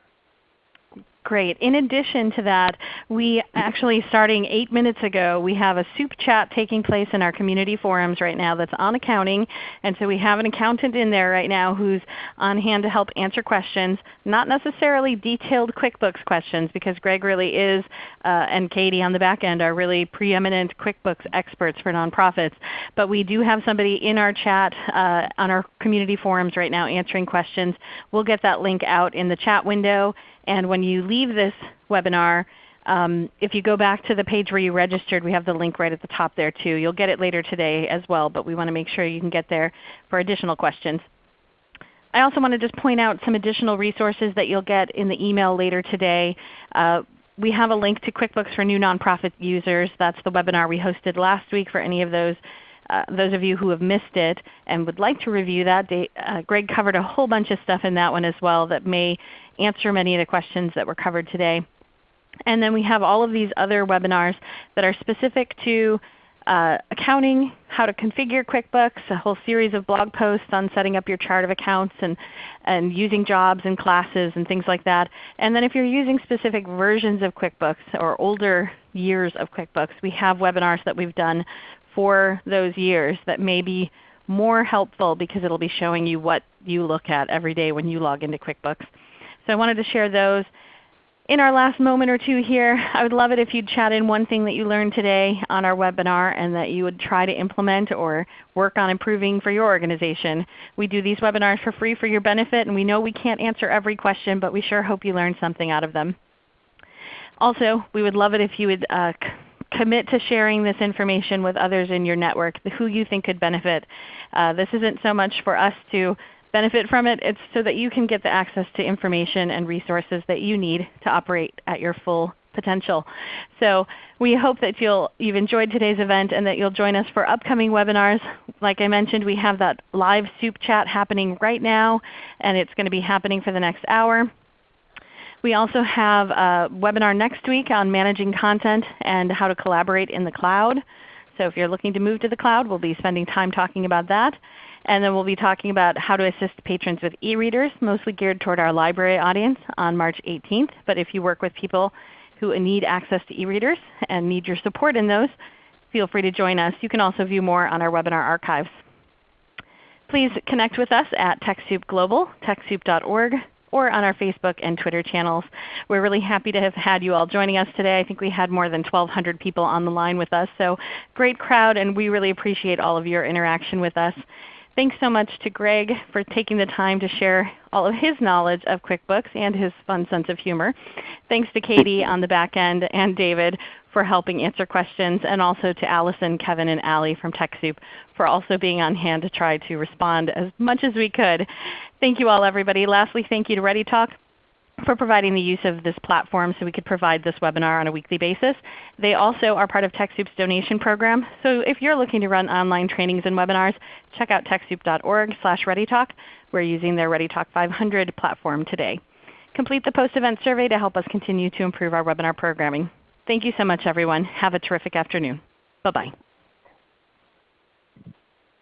Great. In addition to that, we actually starting 8 minutes ago, we have a soup chat taking place in our community forums right now that's on accounting. And so we have an accountant in there right now who's on hand to help answer questions, not necessarily detailed QuickBooks questions because Greg really is, uh, and Katie on the back end are really preeminent QuickBooks experts for nonprofits. But we do have somebody in our chat uh, on our community forums right now answering questions. We'll get that link out in the chat window. And when you leave this webinar, um, if you go back to the page where you registered, we have the link right at the top there too. You'll get it later today as well, but we want to make sure you can get there for additional questions. I also want to just point out some additional resources that you'll get in the email later today. Uh, we have a link to QuickBooks for new nonprofit users. That's the webinar we hosted last week for any of those uh, those of you who have missed it and would like to review that, uh, Greg covered a whole bunch of stuff in that one as well that may answer many of the questions that were covered today. And then we have all of these other webinars that are specific to uh, accounting, how to configure QuickBooks, a whole series of blog posts on setting up your chart of accounts and, and using jobs and classes and things like that. And then if you're using specific versions of QuickBooks or older years of QuickBooks, we have webinars that we've done for those years that may be more helpful because it will be showing you what you look at every day when you log into QuickBooks. So I wanted to share those. In our last moment or two here, I would love it if you'd chat in one thing that you learned today on our webinar and that you would try to implement or work on improving for your organization. We do these webinars for free for your benefit, and we know we can't answer every question, but we sure hope you learned something out of them. Also, we would love it if you would uh, commit to sharing this information with others in your network who you think could benefit. Uh, this isn't so much for us to benefit from it. It's so that you can get the access to information and resources that you need to operate at your full potential. So we hope that you'll, you've enjoyed today's event and that you'll join us for upcoming webinars. Like I mentioned, we have that live soup chat happening right now, and it's going to be happening for the next hour. We also have a webinar next week on managing content and how to collaborate in the cloud. So if you're looking to move to the cloud, we'll be spending time talking about that. And then we'll be talking about how to assist patrons with e-readers, mostly geared toward our library audience on March 18th. But if you work with people who need access to e-readers and need your support in those, feel free to join us. You can also view more on our webinar archives. Please connect with us at TechSoup Global, TechSoup.org, or on our Facebook and Twitter channels. We're really happy to have had you all joining us today. I think we had more than 1,200 people on the line with us. So great crowd, and we really appreciate all of your interaction with us. Thanks so much to Greg for taking the time to share all of his knowledge of QuickBooks and his fun sense of humor. Thanks to Katie on the back end and David for helping answer questions, and also to Allison, Kevin, and Allie from TechSoup for also being on hand to try to respond as much as we could. Thank you all everybody. Lastly, thank you to ReadyTalk for providing the use of this platform so we could provide this webinar on a weekly basis. They also are part of TechSoup's donation program. So if you're looking to run online trainings and webinars, check out TechSoup.org slash ReadyTalk. We're using their ReadyTalk 500 platform today. Complete the post-event survey to help us continue to improve our webinar programming. Thank you so much everyone. Have a terrific afternoon. Bye-bye.